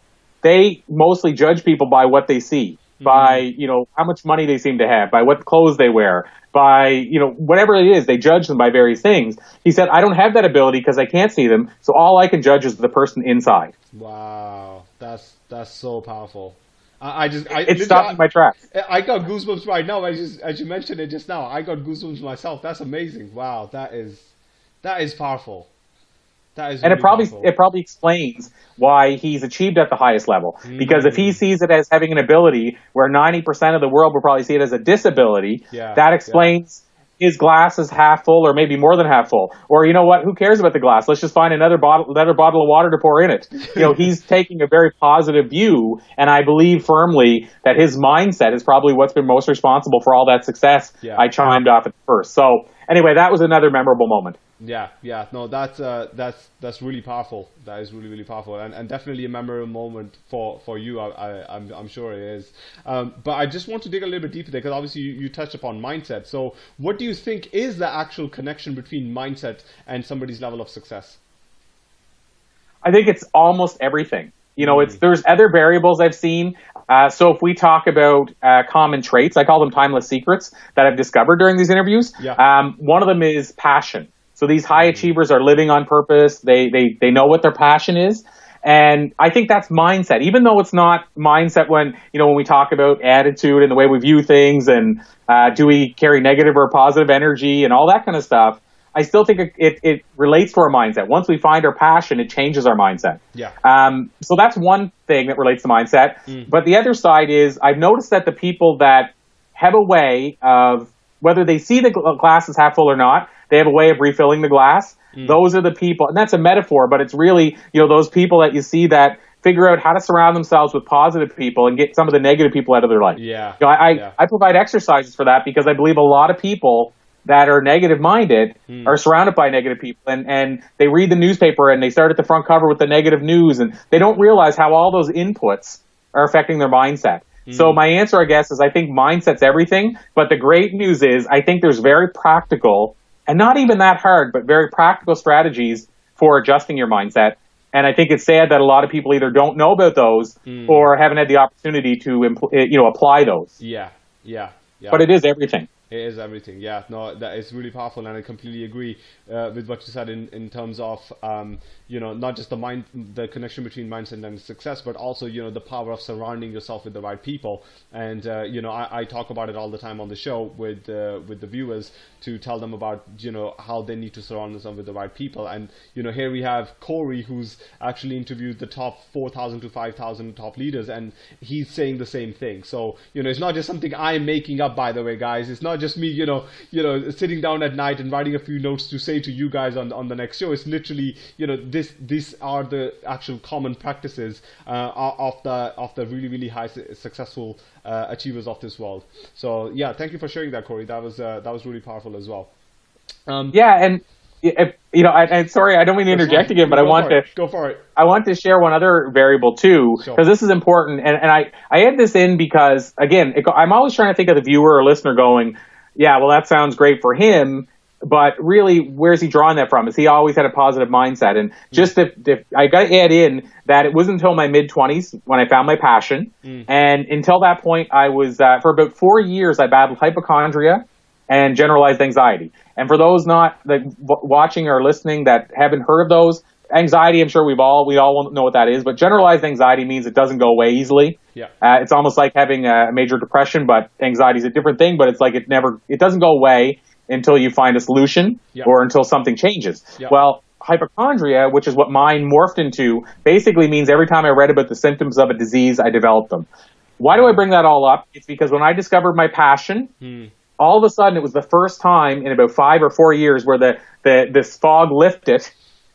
they mostly judge people by what they see, mm-hmm. by, you know, how much money they seem to have, by what clothes they wear, by, you know, whatever it is, they judge them by various things. He said, I don't have that ability because I can't see them. So all I can judge is the person inside. Wow, that's that's so powerful. I, I just I, It stopped my tracks. I got goosebumps right now. I just as you mentioned it just now, I got goosebumps myself. That's amazing. Wow, that is that is powerful. And it probably it probably explains why he's achieved at the highest level. Because if he Mm. sees it as having an ability where ninety percent of the world will probably see it as a disability, Yeah, that explains his glass is half full or maybe more than half full. Or you know what? Who cares about the glass? Let's just find another bottle another bottle of water to pour in it. You know, he's taking a very positive view, and I believe firmly that his mindset is probably what's been most responsible for all that success. Yeah. I chimed off at first. So anyway, that was another memorable moment. Yeah, yeah, no, that's uh, that's that's really powerful. That is really really powerful, and, and definitely a memorable moment for for you. I, I I'm I'm sure it is. Um, but I just want to dig a little bit deeper there because obviously you, you touched upon mindset. So what do you think is the actual connection between mindset and somebody's level of success? I think it's almost everything. You know, it's there's other variables I've seen. Uh, so if we talk about uh, common traits, I call them timeless secrets that I've discovered during these interviews. Yeah. Um, one of them is passion. So these high achievers are living on purpose. They they they know what their passion is. And I think that's mindset, even though it's not mindset when, you know, when we talk about attitude and the way we view things and uh, do we carry negative or positive energy and all that kind of stuff. I still think it, it, it relates to our mindset. Once we find our passion, it changes our mindset. Yeah. Um, so that's one thing that relates to mindset. But the other side is I've noticed that the people that have a way of whether they see the glass is half full or not, they have a way of refilling the glass. Those are the people, and that's a metaphor, but it's really you know those people that you see that figure out how to surround themselves with positive people and get some of the negative people out of their life. Yeah. You know, I, I, Yeah. I provide exercises for that because I believe a lot of people that are negative minded Hmm. are surrounded by negative people and, and they read the newspaper and they start at the front cover with the negative news and they don't realize how all those inputs are affecting their mindset. So Hmm. my answer, I guess, is I think mindset's everything. But the great news is I think there's very practical and not even that hard, but very practical strategies for adjusting your mindset. And I think it's sad that a lot of people either don't know about those Hmm. or haven't had the opportunity to, impl- eh, you know, apply those. Yeah, yeah, yeah. But it is everything. It is everything. Yeah, no, that is really powerful, and I completely agree uh, with what you said in, in terms of um, you know not just the mind, the connection between mindset and success, but also you know the power of surrounding yourself with the right people. And uh, you know I, I talk about it all the time on the show with uh, with the viewers to tell them about you know how they need to surround themselves with the right people. And you know here we have Corey, who's actually interviewed the top four thousand to five thousand top leaders, and he's saying the same thing. So you know it's not just something I'm making up, by the way, guys. It's not just me, you know, you know, sitting down at night and writing a few notes to say to you guys on on the next show. It's literally, you know, this these are the actual common practices uh, of the of the really really high successful uh, achievers of this world. So yeah, thank you for sharing that, Corey. That was uh, that was really powerful as well. Um, Yeah, and if, you know, I, and sorry, I don't mean to interject again, but I want to go for it. I want to share one other variable too, Sure. because this is important. And, and I, I add this in because, again, it, I'm always trying to think of the viewer or listener going, yeah, well, that sounds great for him. But really, where's he drawing that from? Is he always had a positive mindset? And just if, if I got to add in that it wasn't until my mid 20s when I found my passion. And until that point, I was, uh, for about four years, I battled hypochondria and generalized anxiety. And for those not like watching or listening that haven't heard of those, anxiety, I'm sure we've all we all know what that is, but generalized anxiety means it doesn't go away easily. Yeah. Uh, it's almost like having a major depression, but anxiety is a different thing. But it's like it never it doesn't go away until you find a solution Yeah. or until something changes. Yeah. Well, hypochondria, which is what mine morphed into, basically means every time I read about the symptoms of a disease, I developed them. Why do I bring that all up? It's because when I discovered my passion, hmm. all of a sudden it was the first time in about five or four years where the, the this fog lifted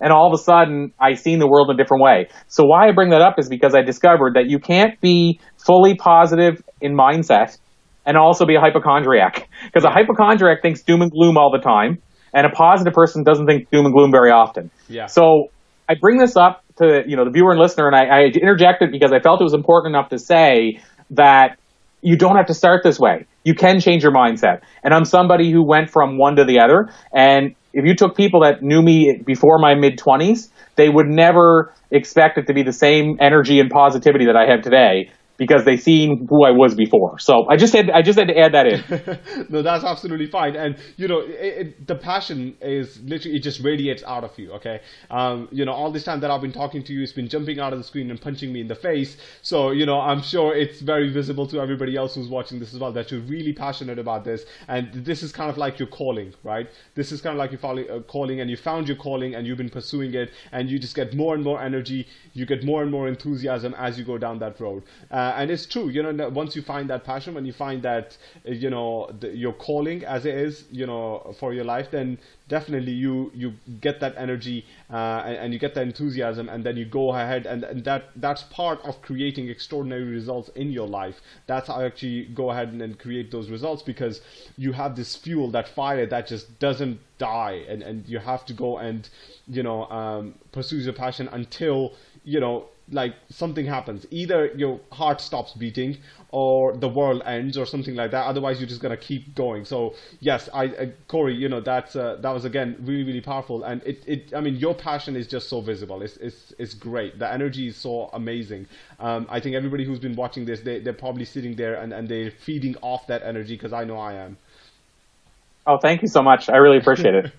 and all of a sudden I seen the world in a different way. So why I bring that up is because I discovered that you can't be fully positive in mindset and also be a hypochondriac. Because a hypochondriac thinks doom and gloom all the time, and a positive person doesn't think doom and gloom very often. Yeah. So I bring this up to you know the viewer and listener, and I, I interjected because I felt it was important enough to say that you don't have to start this way. You can change your mindset. And I'm somebody who went from one to the other. And if you took people that knew me before my mid 20s, they would never expect it to be the same energy and positivity that I have today because they seen who I was before. So I just had I just had to add that in. no, that's absolutely fine. And you know, it, it, the passion is literally it just radiates out of you. Okay, um, you know, all this time that I've been talking to you, it's been jumping out of the screen and punching me in the face. So you know, I'm sure it's very visible to everybody else who's watching this as well that you're really passionate about this, and this is kind of like your calling, right? This is kind of like your uh, calling, and you found your calling, and you've been pursuing it, and you just get more and more energy, you get more and more enthusiasm as you go down that road. Uh, and it's true, you know, once you find that passion, when you find that, uh, you know, the, your calling as it is, you know, for your life, then definitely you you get that energy uh, and, and you get that enthusiasm, and then you go ahead, and, and that that's part of creating extraordinary results in your life. That's how actually go ahead and, and create those results because you have this fuel, that fire that just doesn't die, and, and you have to go and, you know, um, pursue your passion until you know like something happens. Either your heart stops beating or the world ends or something like that. Otherwise you're just gonna keep going. So yes i uh, corey you know that's uh, that was again really really powerful. And it, it i mean your passion is just so visible. It's it's, it's great. The energy is so amazing. Um, i think everybody who's been watching this they, they're probably sitting there and, and they're feeding off that energy because i know i am. Oh, thank you so much. I really appreciate it.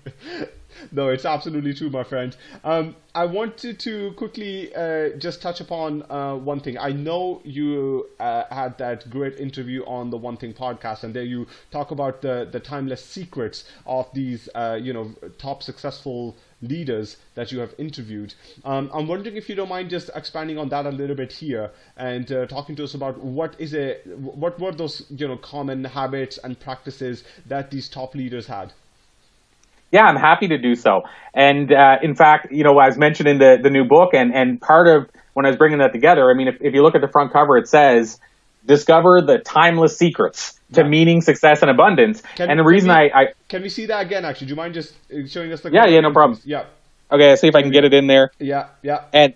no, it's absolutely true, my friend. Um, I wanted to quickly uh, just touch upon uh, one thing. I know you uh, had that great interview on the One Thing podcast, and there you talk about the the timeless secrets of these, uh, you know, top successful leaders that you have interviewed. Um, I'm wondering if you don't mind just expanding on that a little bit here and uh, talking to us about what is it, what were those, you know, common habits and practices that these top leaders had. Yeah, I'm happy to do so. And uh, in fact, you know, as mentioned in the, the new book, and, and part of when I was bringing that together, I mean, if, if you look at the front cover, it says, discover the timeless secrets to Yeah. meaning, success, and abundance. Can- and the reason we- I, I, Can we see that again? Actually, do you mind just uh, showing us the? Yeah, yeah, no problem. Yeah, okay, see if I can get it in there. yeah, yeah, And,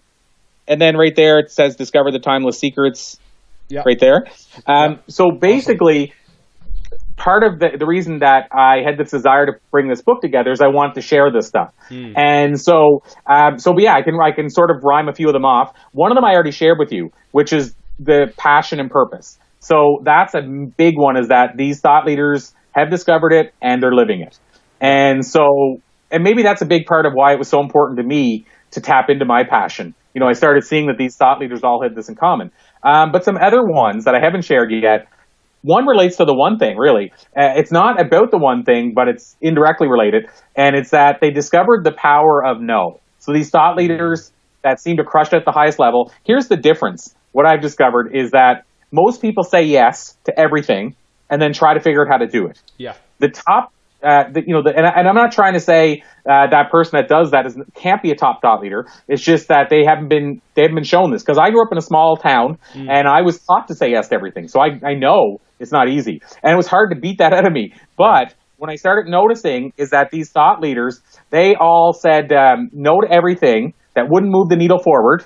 and then right there, it says discover the timeless secrets yeah. right there. Um, Yeah. So basically, part of the, the reason that I had this desire to bring this book together is I wanted to share this stuff. And so, um, so yeah, I can I can sort of rhyme a few of them off. One of them I already shared with you, which is the passion and purpose. So that's a big one. Is that these thought leaders have discovered it and they're living it. And so, and maybe that's a big part of why it was so important to me to tap into my passion. You know, I started seeing that these thought leaders all had this in common. Um, but some other ones that I haven't shared yet. One relates to the one thing, really. Uh, it's not about the one thing, but it's indirectly related. And it's that they discovered the power of no. So these thought leaders that seem to crush it at the highest level, here's the difference. What I've discovered is that most people say yes to everything and then try to figure out how to do it yeah. the top, uh, the, you know, the, and, I, and I'm not trying to say uh, that person that does that is, can't be a top thought leader. It's just that they haven't been they haven't been shown this because I grew up in a small town and I was taught to say yes to everything. So I I know it's not easy, and it was hard to beat that out of me. But when I started noticing is that these thought leaders they all said um, no to everything that wouldn't move the needle forward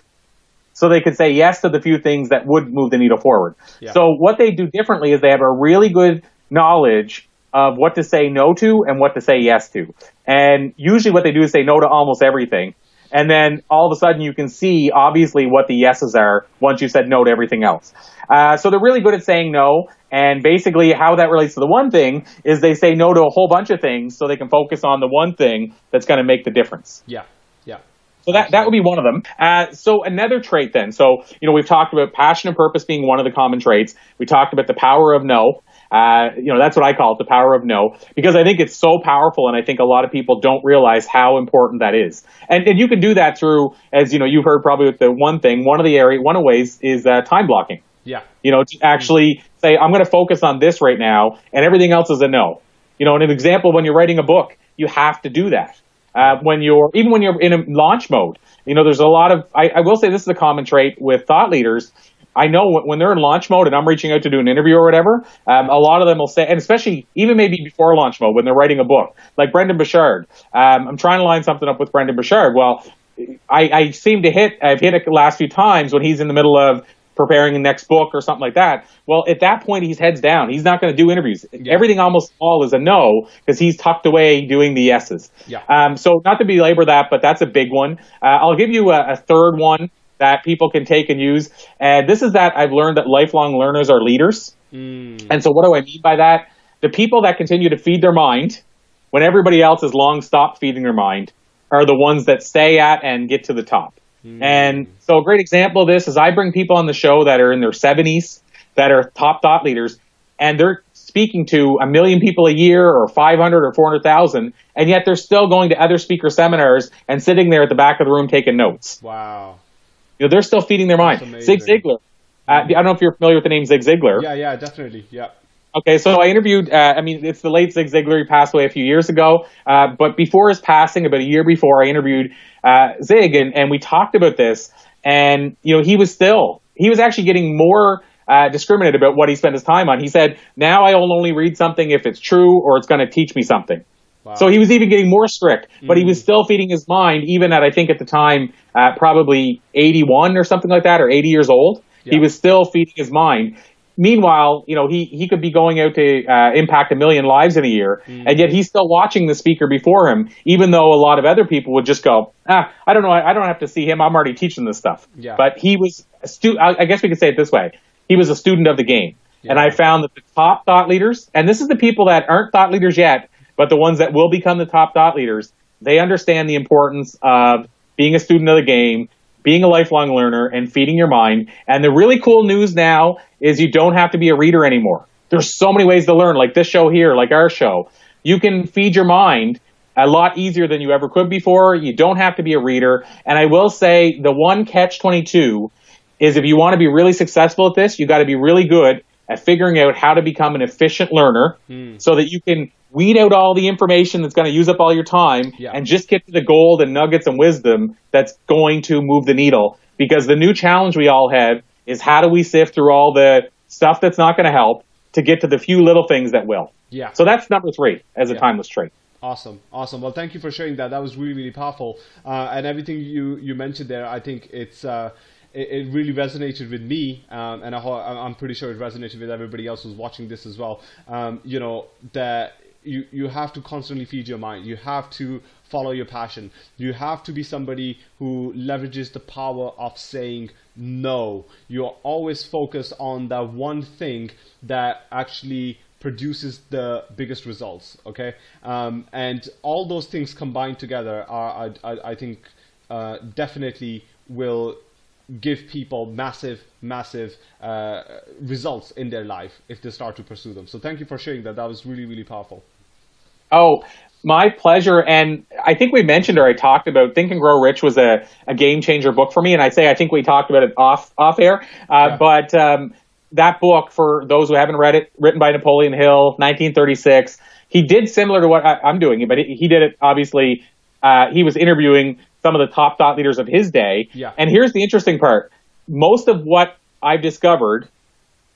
so they could say yes to the few things that would move the needle forward. Yeah. So what they do differently is they have a really good knowledge of what to say no to and what to say yes to. And usually what they do is say no to almost everything. And then all of a sudden you can see obviously what the yeses are once you said no to everything else. Uh, so they're really good at saying no. And basically how that relates to the one thing is they say no to a whole bunch of things so they can focus on the one thing that's going to make the difference. Yeah, yeah, So that, that would be one of them. Uh, so another trait then. So, you know, we've talked about passion and purpose being one of the common traits. We talked about the power of no. Uh, you know, that's what I call it, the power of no, because I think it's so powerful, and I think a lot of people don't realize how important that is. And, and you can do that through, as you know, you've heard probably with the one thing, one of the area, one of the ways is uh, time blocking. Yeah. You know, to actually say, I'm going to focus on this right now, and everything else is a no. You know, an example, when you're writing a book, you have to do that. Uh, when you're even when you're in a launch mode, you know, there's a lot of. I, I will say this is a common trait with thought leaders I know when they're in launch mode and I'm reaching out to do an interview or whatever, um, a lot of them will say, and especially even maybe before launch mode when they're writing a book, like Brendon Burchard. Um, I'm trying to line something up with Brendon Burchard. Well, I, I seem to hit, I've hit it the last few times when he's in the middle of preparing the next book or something like that. Well, at that point, he's heads down. He's not going to do interviews. Yeah. Everything almost all is a no because he's tucked away doing the yeses. Yeah. Um, so not to belabor that, but that's a big one. Uh, I'll give you a, a third one that people can take and use. And this is that I've learned that lifelong learners are leaders. Mm. And so, what do I mean by that? The people that continue to feed their mind when everybody else has long stopped feeding their mind are the ones that stay at and get to the top. Mm. And so, a great example of this is I bring people on the show that are in their 70s that are top thought leaders, and they're speaking to a million people a year or 500 or 400,000, and yet they're still going to other speaker seminars and sitting there at the back of the room taking notes. Wow. You know, they're still feeding their mind. Zig Ziglar. Uh, I don't know if you're familiar with the name Zig Ziglar. Yeah, yeah, definitely. Yeah. Okay, so I interviewed. Uh, I mean, it's the late Zig Ziglar. He passed away a few years ago. Uh, but before his passing, about a year before, I interviewed uh, Zig, and, and we talked about this. And you know, he was still he was actually getting more uh, discriminate about what he spent his time on. He said, "Now I will only read something if it's true or it's going to teach me something." Wow. So he was even getting more strict, but mm. he was mm. still feeding his mind, even at I think at the time uh, probably 81 or something like that, or 80 years old. Yeah. He was still feeding his mind. Meanwhile, you know, he, he could be going out to uh, impact a million lives in a year, mm. and yet he's still watching the speaker before him, even though a lot of other people would just go, ah, I don't know, I, I don't have to see him. I'm already teaching this stuff. Yeah. But he was a stu- I, I guess we could say it this way: he was a student of the game. Yeah. And I found that the top thought leaders, and this is the people that aren't thought leaders yet, but the ones that will become the top thought leaders, they understand the importance of being a student of the game, being a lifelong learner, and feeding your mind. And the really cool news now is you don't have to be a reader anymore. There's so many ways to learn, like this show here, like our show. You can feed your mind a lot easier than you ever could before. You don't have to be a reader. And I will say the one catch 22 is if you want to be really successful at this, you got to be really good at figuring out how to become an efficient learner mm. so that you can weed out all the information that's going to use up all your time yeah. and just get to the gold and nuggets and wisdom that's going to move the needle. Because the new challenge we all have is how do we sift through all the stuff that's not going to help to get to the few little things that will. Yeah. So that's number three as a yeah. timeless trait. Awesome, awesome. Well, thank you for sharing that. That was really, really powerful. Uh, and everything you you mentioned there, I think it's. Uh, it, it really resonated with me, um, and I, am pretty sure it resonated with everybody else who's watching this as well. Um, you know that you you have to constantly feed your mind. You have to follow your passion. You have to be somebody who leverages the power of saying no. You're always focused on that one thing that actually produces the biggest results. Okay, um, and all those things combined together are, I, I, I think, uh, definitely will give people massive, massive uh, results in their life if they start to pursue them. So thank you for sharing that. That was really, really powerful. Oh, my pleasure. And I think we mentioned or I talked about Think and Grow Rich was a, a game changer book for me. And I say I think we talked about it off off air. Uh, yeah. But um, that book, for those who haven't read it, written by Napoleon Hill, 1936. He did similar to what I, am doing, but he did it obviously. Uh, he was interviewing some of the top thought leaders of his day. Yeah. And here's the interesting part most of what I've discovered,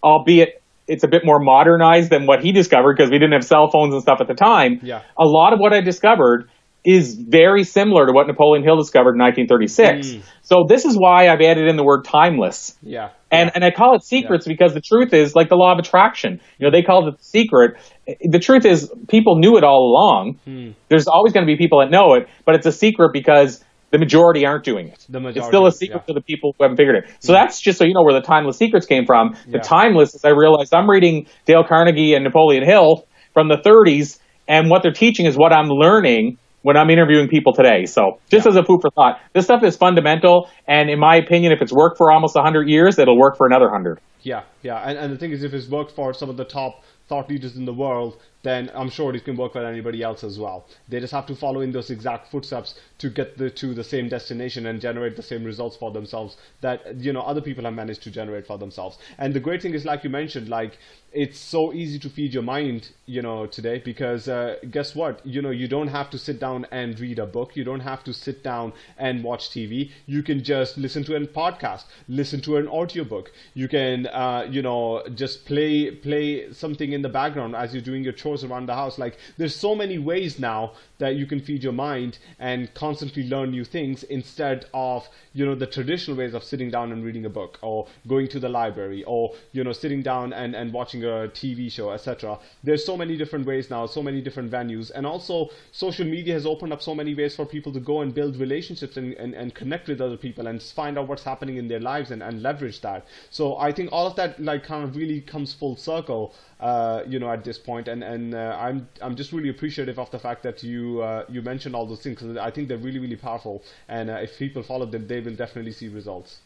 albeit it's a bit more modernized than what he discovered because we didn't have cell phones and stuff at the time. Yeah. A lot of what I discovered is very similar to what Napoleon Hill discovered in 1936. Mm. So this is why I've added in the word timeless. Yeah. And yeah. and I call it secrets yeah. because the truth is like the law of attraction. You know, they call it the secret. The truth is people knew it all along. Mm. There's always going to be people that know it, but it's a secret because the majority aren't doing it. The majority, it's still a secret yeah. to the people who haven't figured it. So yeah. that's just so you know where the timeless secrets came from. The yeah. timeless is I realized I'm reading Dale Carnegie and Napoleon Hill from the 30s, and what they're teaching is what I'm learning when I'm interviewing people today. So just as a food for thought, this stuff is fundamental. And in my opinion, if it's worked for almost 100 years, it'll work for another 100. Yeah, yeah. And, and the thing is, if it's worked for some of the top thought leaders in the world, then I'm sure it can work for anybody else as well. They just have to follow in those exact footsteps to get the, to the same destination and generate the same results for themselves that you know other people have managed to generate for themselves. And the great thing is, like you mentioned, like it's so easy to feed your mind, you know, today because uh, guess what? You know, you don't have to sit down and read a book. You don't have to sit down and watch TV. You can just listen to a podcast, listen to an audiobook. You can, uh, you know, just play play something in the background as you're doing your chores around the house. Like there's so many ways now that you can feed your mind and constantly learn new things instead of you know the traditional ways of sitting down and reading a book or going to the library or you know sitting down and, and watching a TV show etc there's so many different ways now so many different venues. And also social media has opened up so many ways for people to go and build relationships and, and, and connect with other people and find out what's happening in their lives and, and leverage that. So I think all of that like kind of really comes full circle uh, you know, at this point, and and uh, I'm I'm just really appreciative of the fact that you uh, you mentioned all those things because I think they're really really powerful, and uh, if people follow them, they will definitely see results.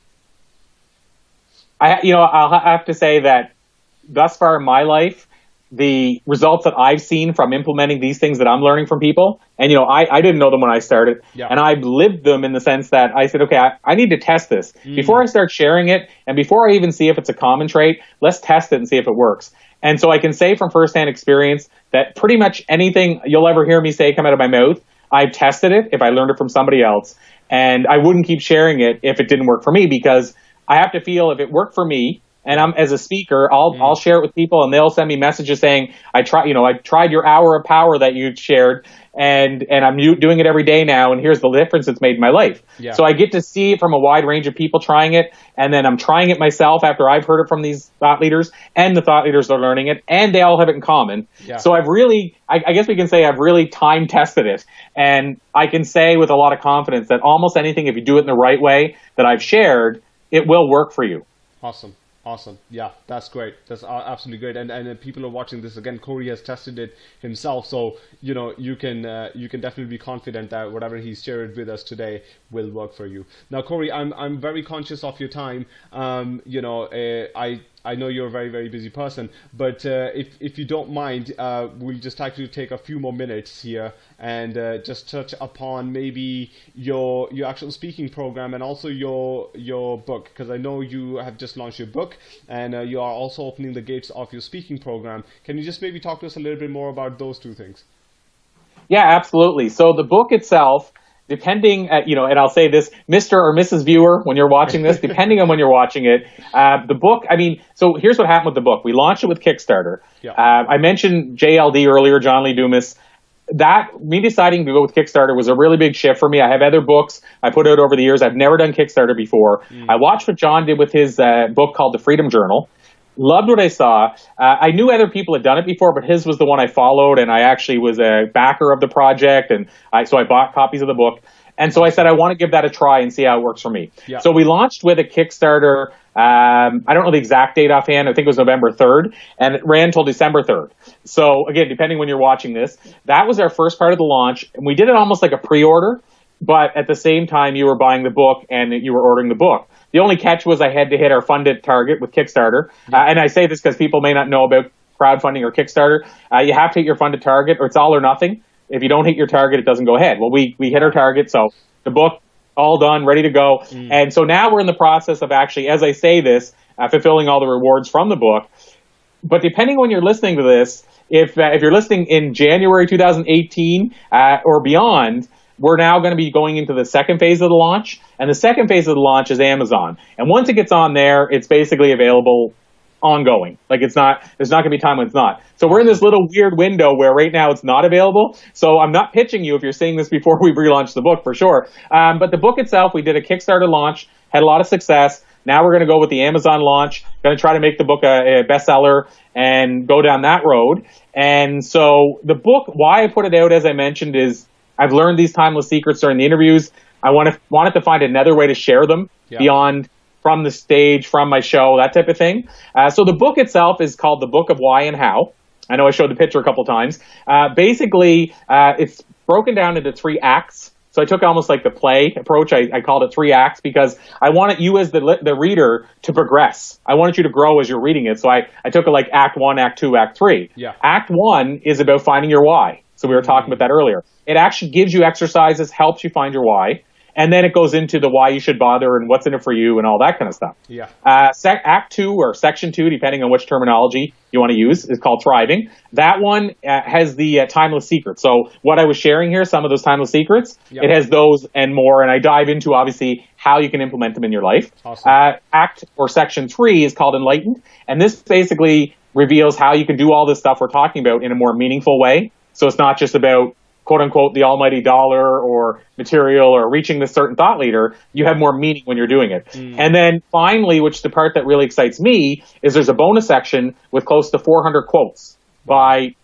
I you know I'll have to say that thus far in my life, the results that I've seen from implementing these things that I'm learning from people, and you know, I, I didn't know them when I started, yeah. and I've lived them in the sense that I said, okay, I, I need to test this mm. before I start sharing it, and before I even see if it's a common trait. Let's test it and see if it works. And so I can say from firsthand experience that pretty much anything you'll ever hear me say come out of my mouth, I've tested it if I learned it from somebody else. And I wouldn't keep sharing it if it didn't work for me because I have to feel if it worked for me and I'm as a speaker, I'll mm. I'll share it with people and they'll send me messages saying I try you know I tried your hour of power that you shared and and I'm doing it every day now, and here's the difference it's made in my life. Yeah. So I get to see it from a wide range of people trying it, and then I'm trying it myself after I've heard it from these thought leaders, and the thought leaders are learning it, and they all have it in common. Yeah. So I've really, I, I guess we can say I've really time tested it, and I can say with a lot of confidence that almost anything, if you do it in the right way that I've shared, it will work for you. Awesome. Awesome. Yeah, that's great. That's absolutely great. And and people are watching this again. Corey has tested it himself, so you know you can uh, you can definitely be confident that whatever he's shared with us today will work for you. Now, Corey, I'm I'm very conscious of your time. Um, you know, uh, I I know you're a very, very busy person, but uh, if, if you don't mind, uh, we'll just actually take a few more minutes here and uh, just touch upon maybe your your actual speaking program and also your your book, because I know you have just launched your book and uh, you are also opening the gates of your speaking program. Can you just maybe talk to us a little bit more about those two things? Yeah, absolutely. So the book itself depending at, you know, and I'll say this, Mr. or Mrs. Viewer, when you're watching this, depending on when you're watching it, uh, the book, I mean, so here's what happened with the book. We launched it with Kickstarter. Yeah. Uh, I mentioned JLD earlier, John Lee Dumas. That, me deciding to go with Kickstarter was a really big shift for me. I have other books I put out over the years. I've never done Kickstarter before. Mm. I watched what John did with his uh, book called The Freedom Journal loved what I saw. Uh, I knew other people had done it before, but his was the one I followed, and I actually was a backer of the project, and I, so I bought copies of the book. And so I said, I want to give that a try and see how it works for me. Yeah. So we launched with a Kickstarter. Um, I don't know the exact date offhand. I think it was November 3rd, and it ran until December 3rd. So again, depending when you're watching this, that was our first part of the launch. And we did it almost like a pre-order, but at the same time, you were buying the book and you were ordering the book. The only catch was I had to hit our funded target with Kickstarter. Uh, and I say this because people may not know about crowdfunding or Kickstarter. Uh, you have to hit your funded target, or it's all or nothing. If you don't hit your target, it doesn't go ahead. Well, we we hit our target, so the book all done, ready to go. Mm. And so now we're in the process of actually, as I say this, uh, fulfilling all the rewards from the book. But depending when you're listening to this, if uh, if you're listening in January 2018 uh, or beyond, we're now going to be going into the second phase of the launch. And the second phase of the launch is Amazon. And once it gets on there, it's basically available ongoing. Like it's not, there's not going to be time when it's not. So we're in this little weird window where right now it's not available. So I'm not pitching you if you're seeing this before we relaunch the book for sure. Um, but the book itself, we did a Kickstarter launch, had a lot of success. Now we're going to go with the Amazon launch. Going to try to make the book a, a bestseller and go down that road. And so the book, why I put it out, as I mentioned, is I've learned these timeless secrets during the interviews. I want to wanted to find another way to share them yeah. beyond from the stage, from my show, that type of thing. Uh, so the book itself is called The Book of Why and How. I know I showed the picture a couple times. Uh, basically, uh, it's broken down into three acts. So I took almost like the play approach. I, I called it three acts because I wanted you as the the reader to progress. I wanted you to grow as you're reading it. So I, I took it like act one, act two, act three. Yeah. Act one is about finding your why. So we were talking about that earlier. It actually gives you exercises, helps you find your why and then it goes into the why you should bother and what's in it for you and all that kind of stuff. Yeah. Uh, sec- act two or section two, depending on which terminology you want to use, is called thriving. That one uh, has the uh, timeless secrets. So what I was sharing here, some of those timeless secrets, yep. it has those and more, and I dive into obviously how you can implement them in your life. Awesome. Uh, act or section three is called enlightened, and this basically reveals how you can do all this stuff we're talking about in a more meaningful way. So it's not just about quote unquote the almighty dollar or material or reaching this certain thought leader, you have more meaning when you're doing it. Mm. And then finally, which the part that really excites me is there's a bonus section with close to 400 quotes by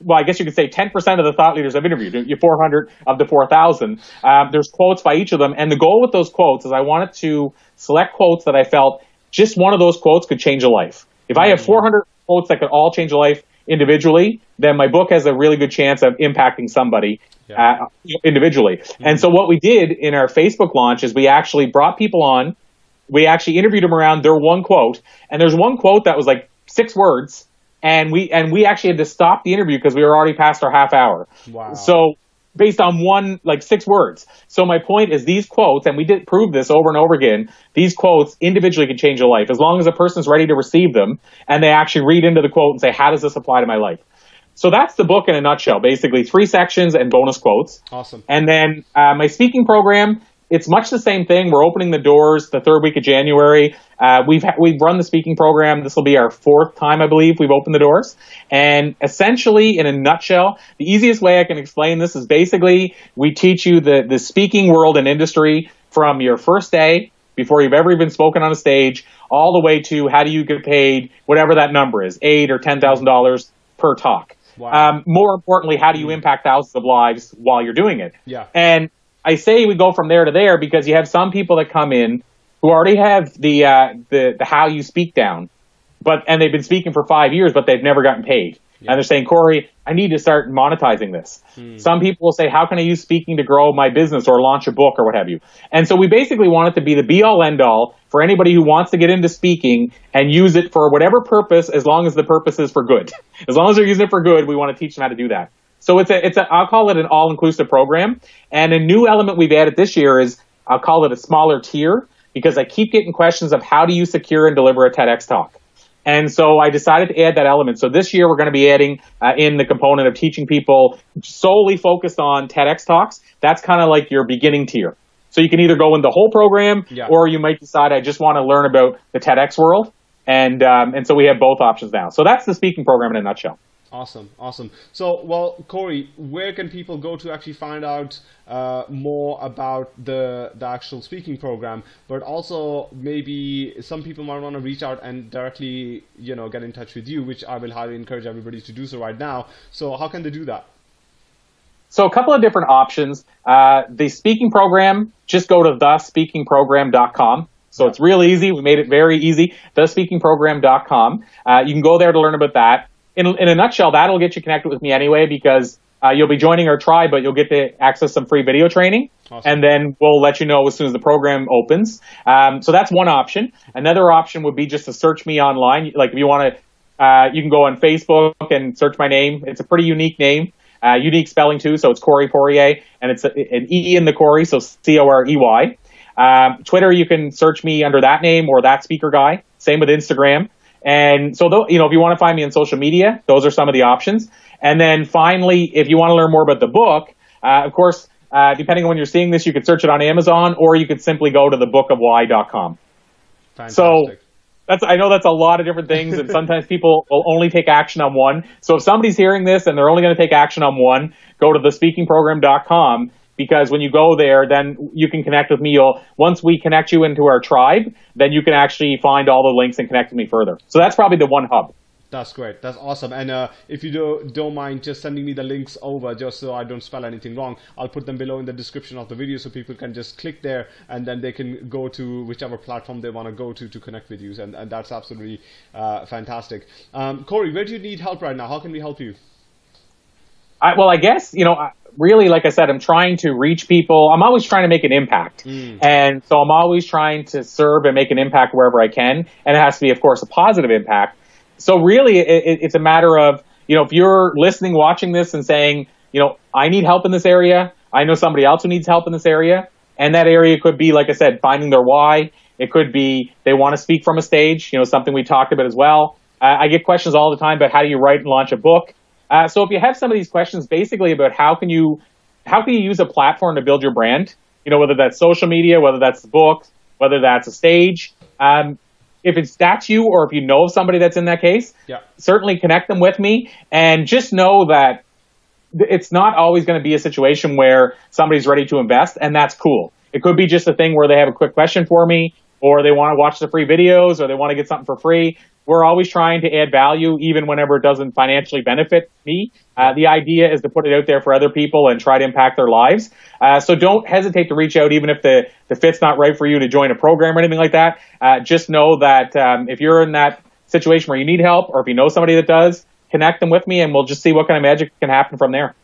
well, I guess you could say 10% of the thought leaders I've interviewed, you 400 of the 4,000. Um, there's quotes by each of them. And the goal with those quotes is I wanted to select quotes that I felt just one of those quotes could change a life. If I have mm. 400 quotes that could all change a life, individually, then my book has a really good chance of impacting somebody yeah. uh, individually. Mm-hmm. And so what we did in our Facebook launch is we actually brought people on. We actually interviewed them around their one quote, and there's one quote that was like six words, and we and we actually had to stop the interview because we were already past our half hour. Wow. So based on one like six words. So my point is these quotes, and we did prove this over and over again. These quotes individually can change a life as long as a person's ready to receive them and they actually read into the quote and say, "How does this apply to my life?" So that's the book in a nutshell. Basically, three sections and bonus quotes. Awesome. And then uh, my speaking program it's much the same thing. We're opening the doors the third week of January. Uh, we've ha- we've run the speaking program. This will be our fourth time, I believe, we've opened the doors. And essentially, in a nutshell, the easiest way I can explain this is basically we teach you the the speaking world and industry from your first day before you've ever even spoken on a stage, all the way to how do you get paid, whatever that number is, eight or ten thousand dollars per talk. Wow. Um, more importantly, how do you impact thousands of lives while you're doing it? Yeah. And I say we go from there to there because you have some people that come in who already have the uh, the the how you speak down, but and they've been speaking for five years, but they've never gotten paid. Yeah. And they're saying, Corey, I need to start monetizing this. Hmm. Some people will say, How can I use speaking to grow my business or launch a book or what have you? And so we basically want it to be the be all end all for anybody who wants to get into speaking and use it for whatever purpose, as long as the purpose is for good. As long as they're using it for good, we want to teach them how to do that. So it's a, it's a, I'll call it an all-inclusive program. And a new element we've added this year is I'll call it a smaller tier because I keep getting questions of how do you secure and deliver a TEDx talk. And so I decided to add that element. So this year we're going to be adding uh, in the component of teaching people solely focused on TEDx talks. That's kind of like your beginning tier. So you can either go in the whole program, yeah. or you might decide I just want to learn about the TEDx world. And um, and so we have both options now. So that's the speaking program in a nutshell. Awesome, awesome. So, well, Corey, where can people go to actually find out uh, more about the the actual speaking program? But also, maybe some people might want to reach out and directly, you know, get in touch with you, which I will highly encourage everybody to do so right now. So, how can they do that? So, a couple of different options. Uh, the speaking program, just go to thespeakingprogram.com. So it's real easy. We made it very easy. Thespeakingprogram.com. Uh, you can go there to learn about that in, in a nutshell, that'll get you connected with me anyway because uh, you'll be joining our tribe, but you'll get to access some free video training. Awesome. And then we'll let you know as soon as the program opens. Um, so that's one option. Another option would be just to search me online. Like if you want to, uh, you can go on Facebook and search my name. It's a pretty unique name, uh, unique spelling too. So it's Corey Poirier, and it's a, an E in the Corey, so C O R E Y. Um, Twitter, you can search me under that name or that speaker guy. Same with Instagram. And so, you know, if you want to find me on social media, those are some of the options. And then finally, if you want to learn more about the book, uh, of course, uh, depending on when you're seeing this, you could search it on Amazon or you could simply go to thebookofwhy.com. Fantastic. So that's I know that's a lot of different things, and sometimes people will only take action on one. So if somebody's hearing this and they're only going to take action on one, go to thespeakingprogram.com because when you go there, then you can connect with me. You'll once we connect you into our tribe, then you can actually find all the links and connect with me further. So that's probably the one hub. That's great. That's awesome. And uh, if you do, don't mind just sending me the links over, just so I don't spell anything wrong, I'll put them below in the description of the video so people can just click there and then they can go to whichever platform they want to go to to connect with you. And, and that's absolutely uh, fantastic. Um, Corey, where do you need help right now? How can we help you? I, well, I guess you know, really, like I said, I'm trying to reach people. I'm always trying to make an impact, mm. and so I'm always trying to serve and make an impact wherever I can, and it has to be, of course, a positive impact. So really, it, it's a matter of you know, if you're listening, watching this, and saying, you know, I need help in this area. I know somebody else who needs help in this area, and that area could be, like I said, finding their why. It could be they want to speak from a stage, you know, something we talked about as well. Uh, I get questions all the time about how do you write and launch a book. Uh, so if you have some of these questions, basically about how can you how can you use a platform to build your brand, you know, whether that's social media, whether that's the book, whether that's a stage. Um, if it's that's you, or if you know of somebody that's in that case, yeah. certainly connect them with me, and just know that it's not always going to be a situation where somebody's ready to invest, and that's cool. It could be just a thing where they have a quick question for me, or they want to watch the free videos, or they want to get something for free. We're always trying to add value, even whenever it doesn't financially benefit me. Uh, the idea is to put it out there for other people and try to impact their lives. Uh, so don't hesitate to reach out, even if the, the fit's not right for you to join a program or anything like that. Uh, just know that um, if you're in that situation where you need help, or if you know somebody that does, connect them with me, and we'll just see what kind of magic can happen from there.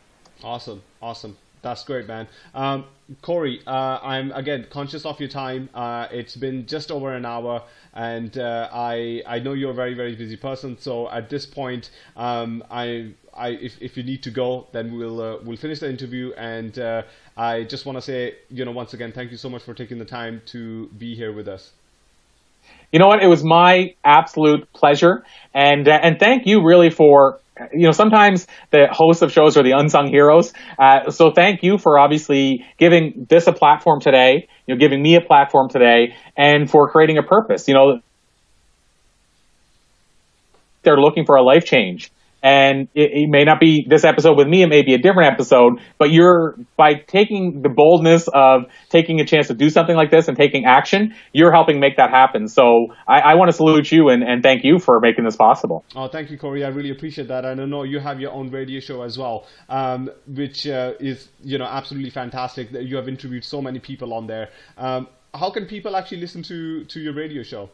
Awesome, awesome. That's great, man. Um, Corey, uh, I'm again conscious of your time. Uh, it's been just over an hour, and uh, I I know you're a very very busy person. So at this point, um, I I if, if you need to go, then we'll uh, we'll finish the interview. And uh, I just want to say, you know, once again, thank you so much for taking the time to be here with us. You know what? It was my absolute pleasure, and uh, and thank you really for you know, sometimes the hosts of shows are the unsung heroes. Uh, so thank you for obviously giving this a platform today, you know, giving me a platform today and for creating a purpose. You know, they're looking for a life change and it, it, may not be this episode with me it may be a different episode but you're by taking the boldness of taking a chance to do something like this and taking action you're helping make that happen. So i, I want to salute you and, and thank you for making this possible. Oh thank you corey. I really appreciate that. And i know you have your own radio show as well um, which uh, is you know absolutely fantastic that you have interviewed so many people on there. Um, how can people actually listen to to your radio show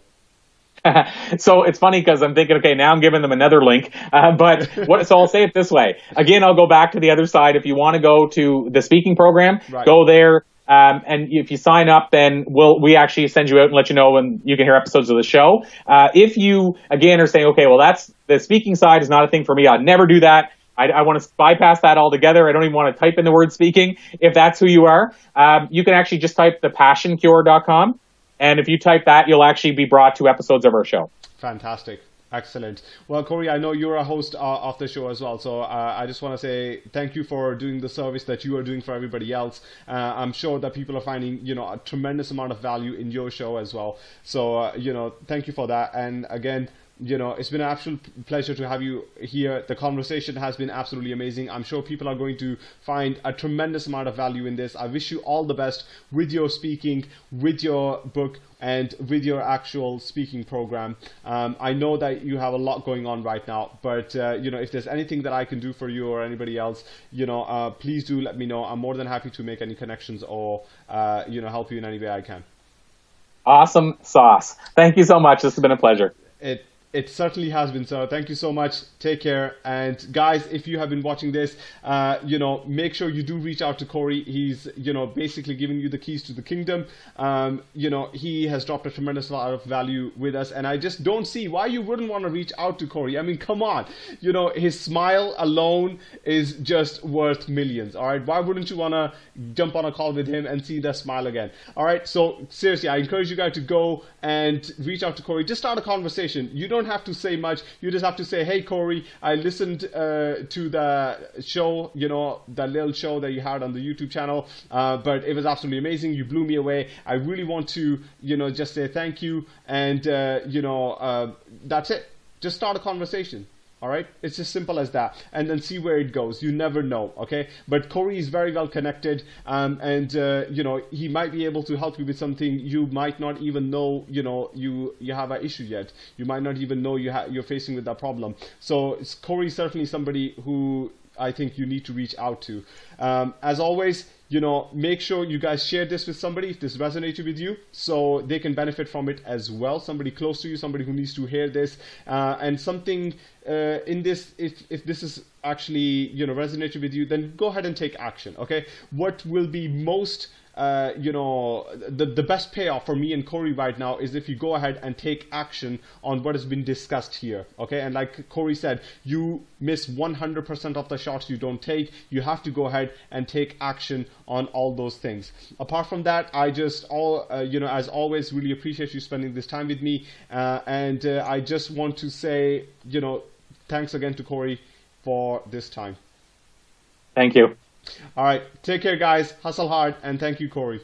so it's funny because I'm thinking, okay, now I'm giving them another link. Uh, but what, so I'll say it this way. Again, I'll go back to the other side. If you want to go to the speaking program, right. go there. Um, and if you sign up, then we'll we actually send you out and let you know when you can hear episodes of the show. Uh, if you again are saying, okay, well that's the speaking side is not a thing for me. I'd never do that. I, I want to bypass that altogether. I don't even want to type in the word speaking. If that's who you are, um, you can actually just type thepassioncure.com and if you type that, you'll actually be brought to episodes of our show. Fantastic. Excellent. Well, Corey, I know you're a host uh, of the show as well, so uh, I just want to say thank you for doing the service that you are doing for everybody else. Uh, I'm sure that people are finding, you know, a tremendous amount of value in your show as well. So, uh, you know, thank you for that. And again, you know, it's been an absolute pleasure to have you here. The conversation has been absolutely amazing. I'm sure people are going to find a tremendous amount of value in this. I wish you all the best with your speaking, with your book, and with your actual speaking program. Um, I know that you have a lot going on right now, but uh, you know, if there's anything that I can do for you or anybody else, you know, uh, please do let me know. I'm more than happy to make any connections or uh, you know help you in any way I can. Awesome sauce. Thank you so much. This has been a pleasure. It it certainly has been so thank you so much. Take care. And guys if you have been watching this uh, you know make sure you do reach out to corey. He's you know basically giving you the keys to the kingdom. Um, you know he has dropped a tremendous amount of value with us. And i just don't see why you wouldn't want to reach out to corey. I mean come on. You know his smile alone is just worth millions all right? Why wouldn't you want to jump on a call with him and see that smile again? All right? So seriously i encourage you guys to go and reach out to corey. Just start a conversation. You don't don't have to say much. You just have to say, "Hey, Corey, I listened uh, to the show. You know, the little show that you had on the YouTube channel, uh, but it was absolutely amazing. You blew me away. I really want to, you know, just say thank you, and uh, you know, uh, that's it. Just start a conversation." All right, it's as simple as that, and then see where it goes. You never know, okay? But Corey is very well connected, um, and uh, you know he might be able to help you with something you might not even know. You know you you have an issue yet. You might not even know you you're facing with that problem. So Corey is certainly somebody who I think you need to reach out to. Um, as always, you know, make sure you guys share this with somebody if this resonated with you, so they can benefit from it as well. Somebody close to you, somebody who needs to hear this, uh, and something uh, in this. If if this is actually you know resonated with you, then go ahead and take action. Okay, what will be most uh, you know, the, the best payoff for me and Corey right now is if you go ahead and take action on what has been discussed here. Okay. And like Corey said, you miss 100% of the shots you don't take. You have to go ahead and take action on all those things. Apart from that, I just all, uh, you know, as always, really appreciate you spending this time with me. Uh, and uh, I just want to say, you know, thanks again to Corey for this time. Thank you. All right. Take care, guys. Hustle hard. And thank you, Corey.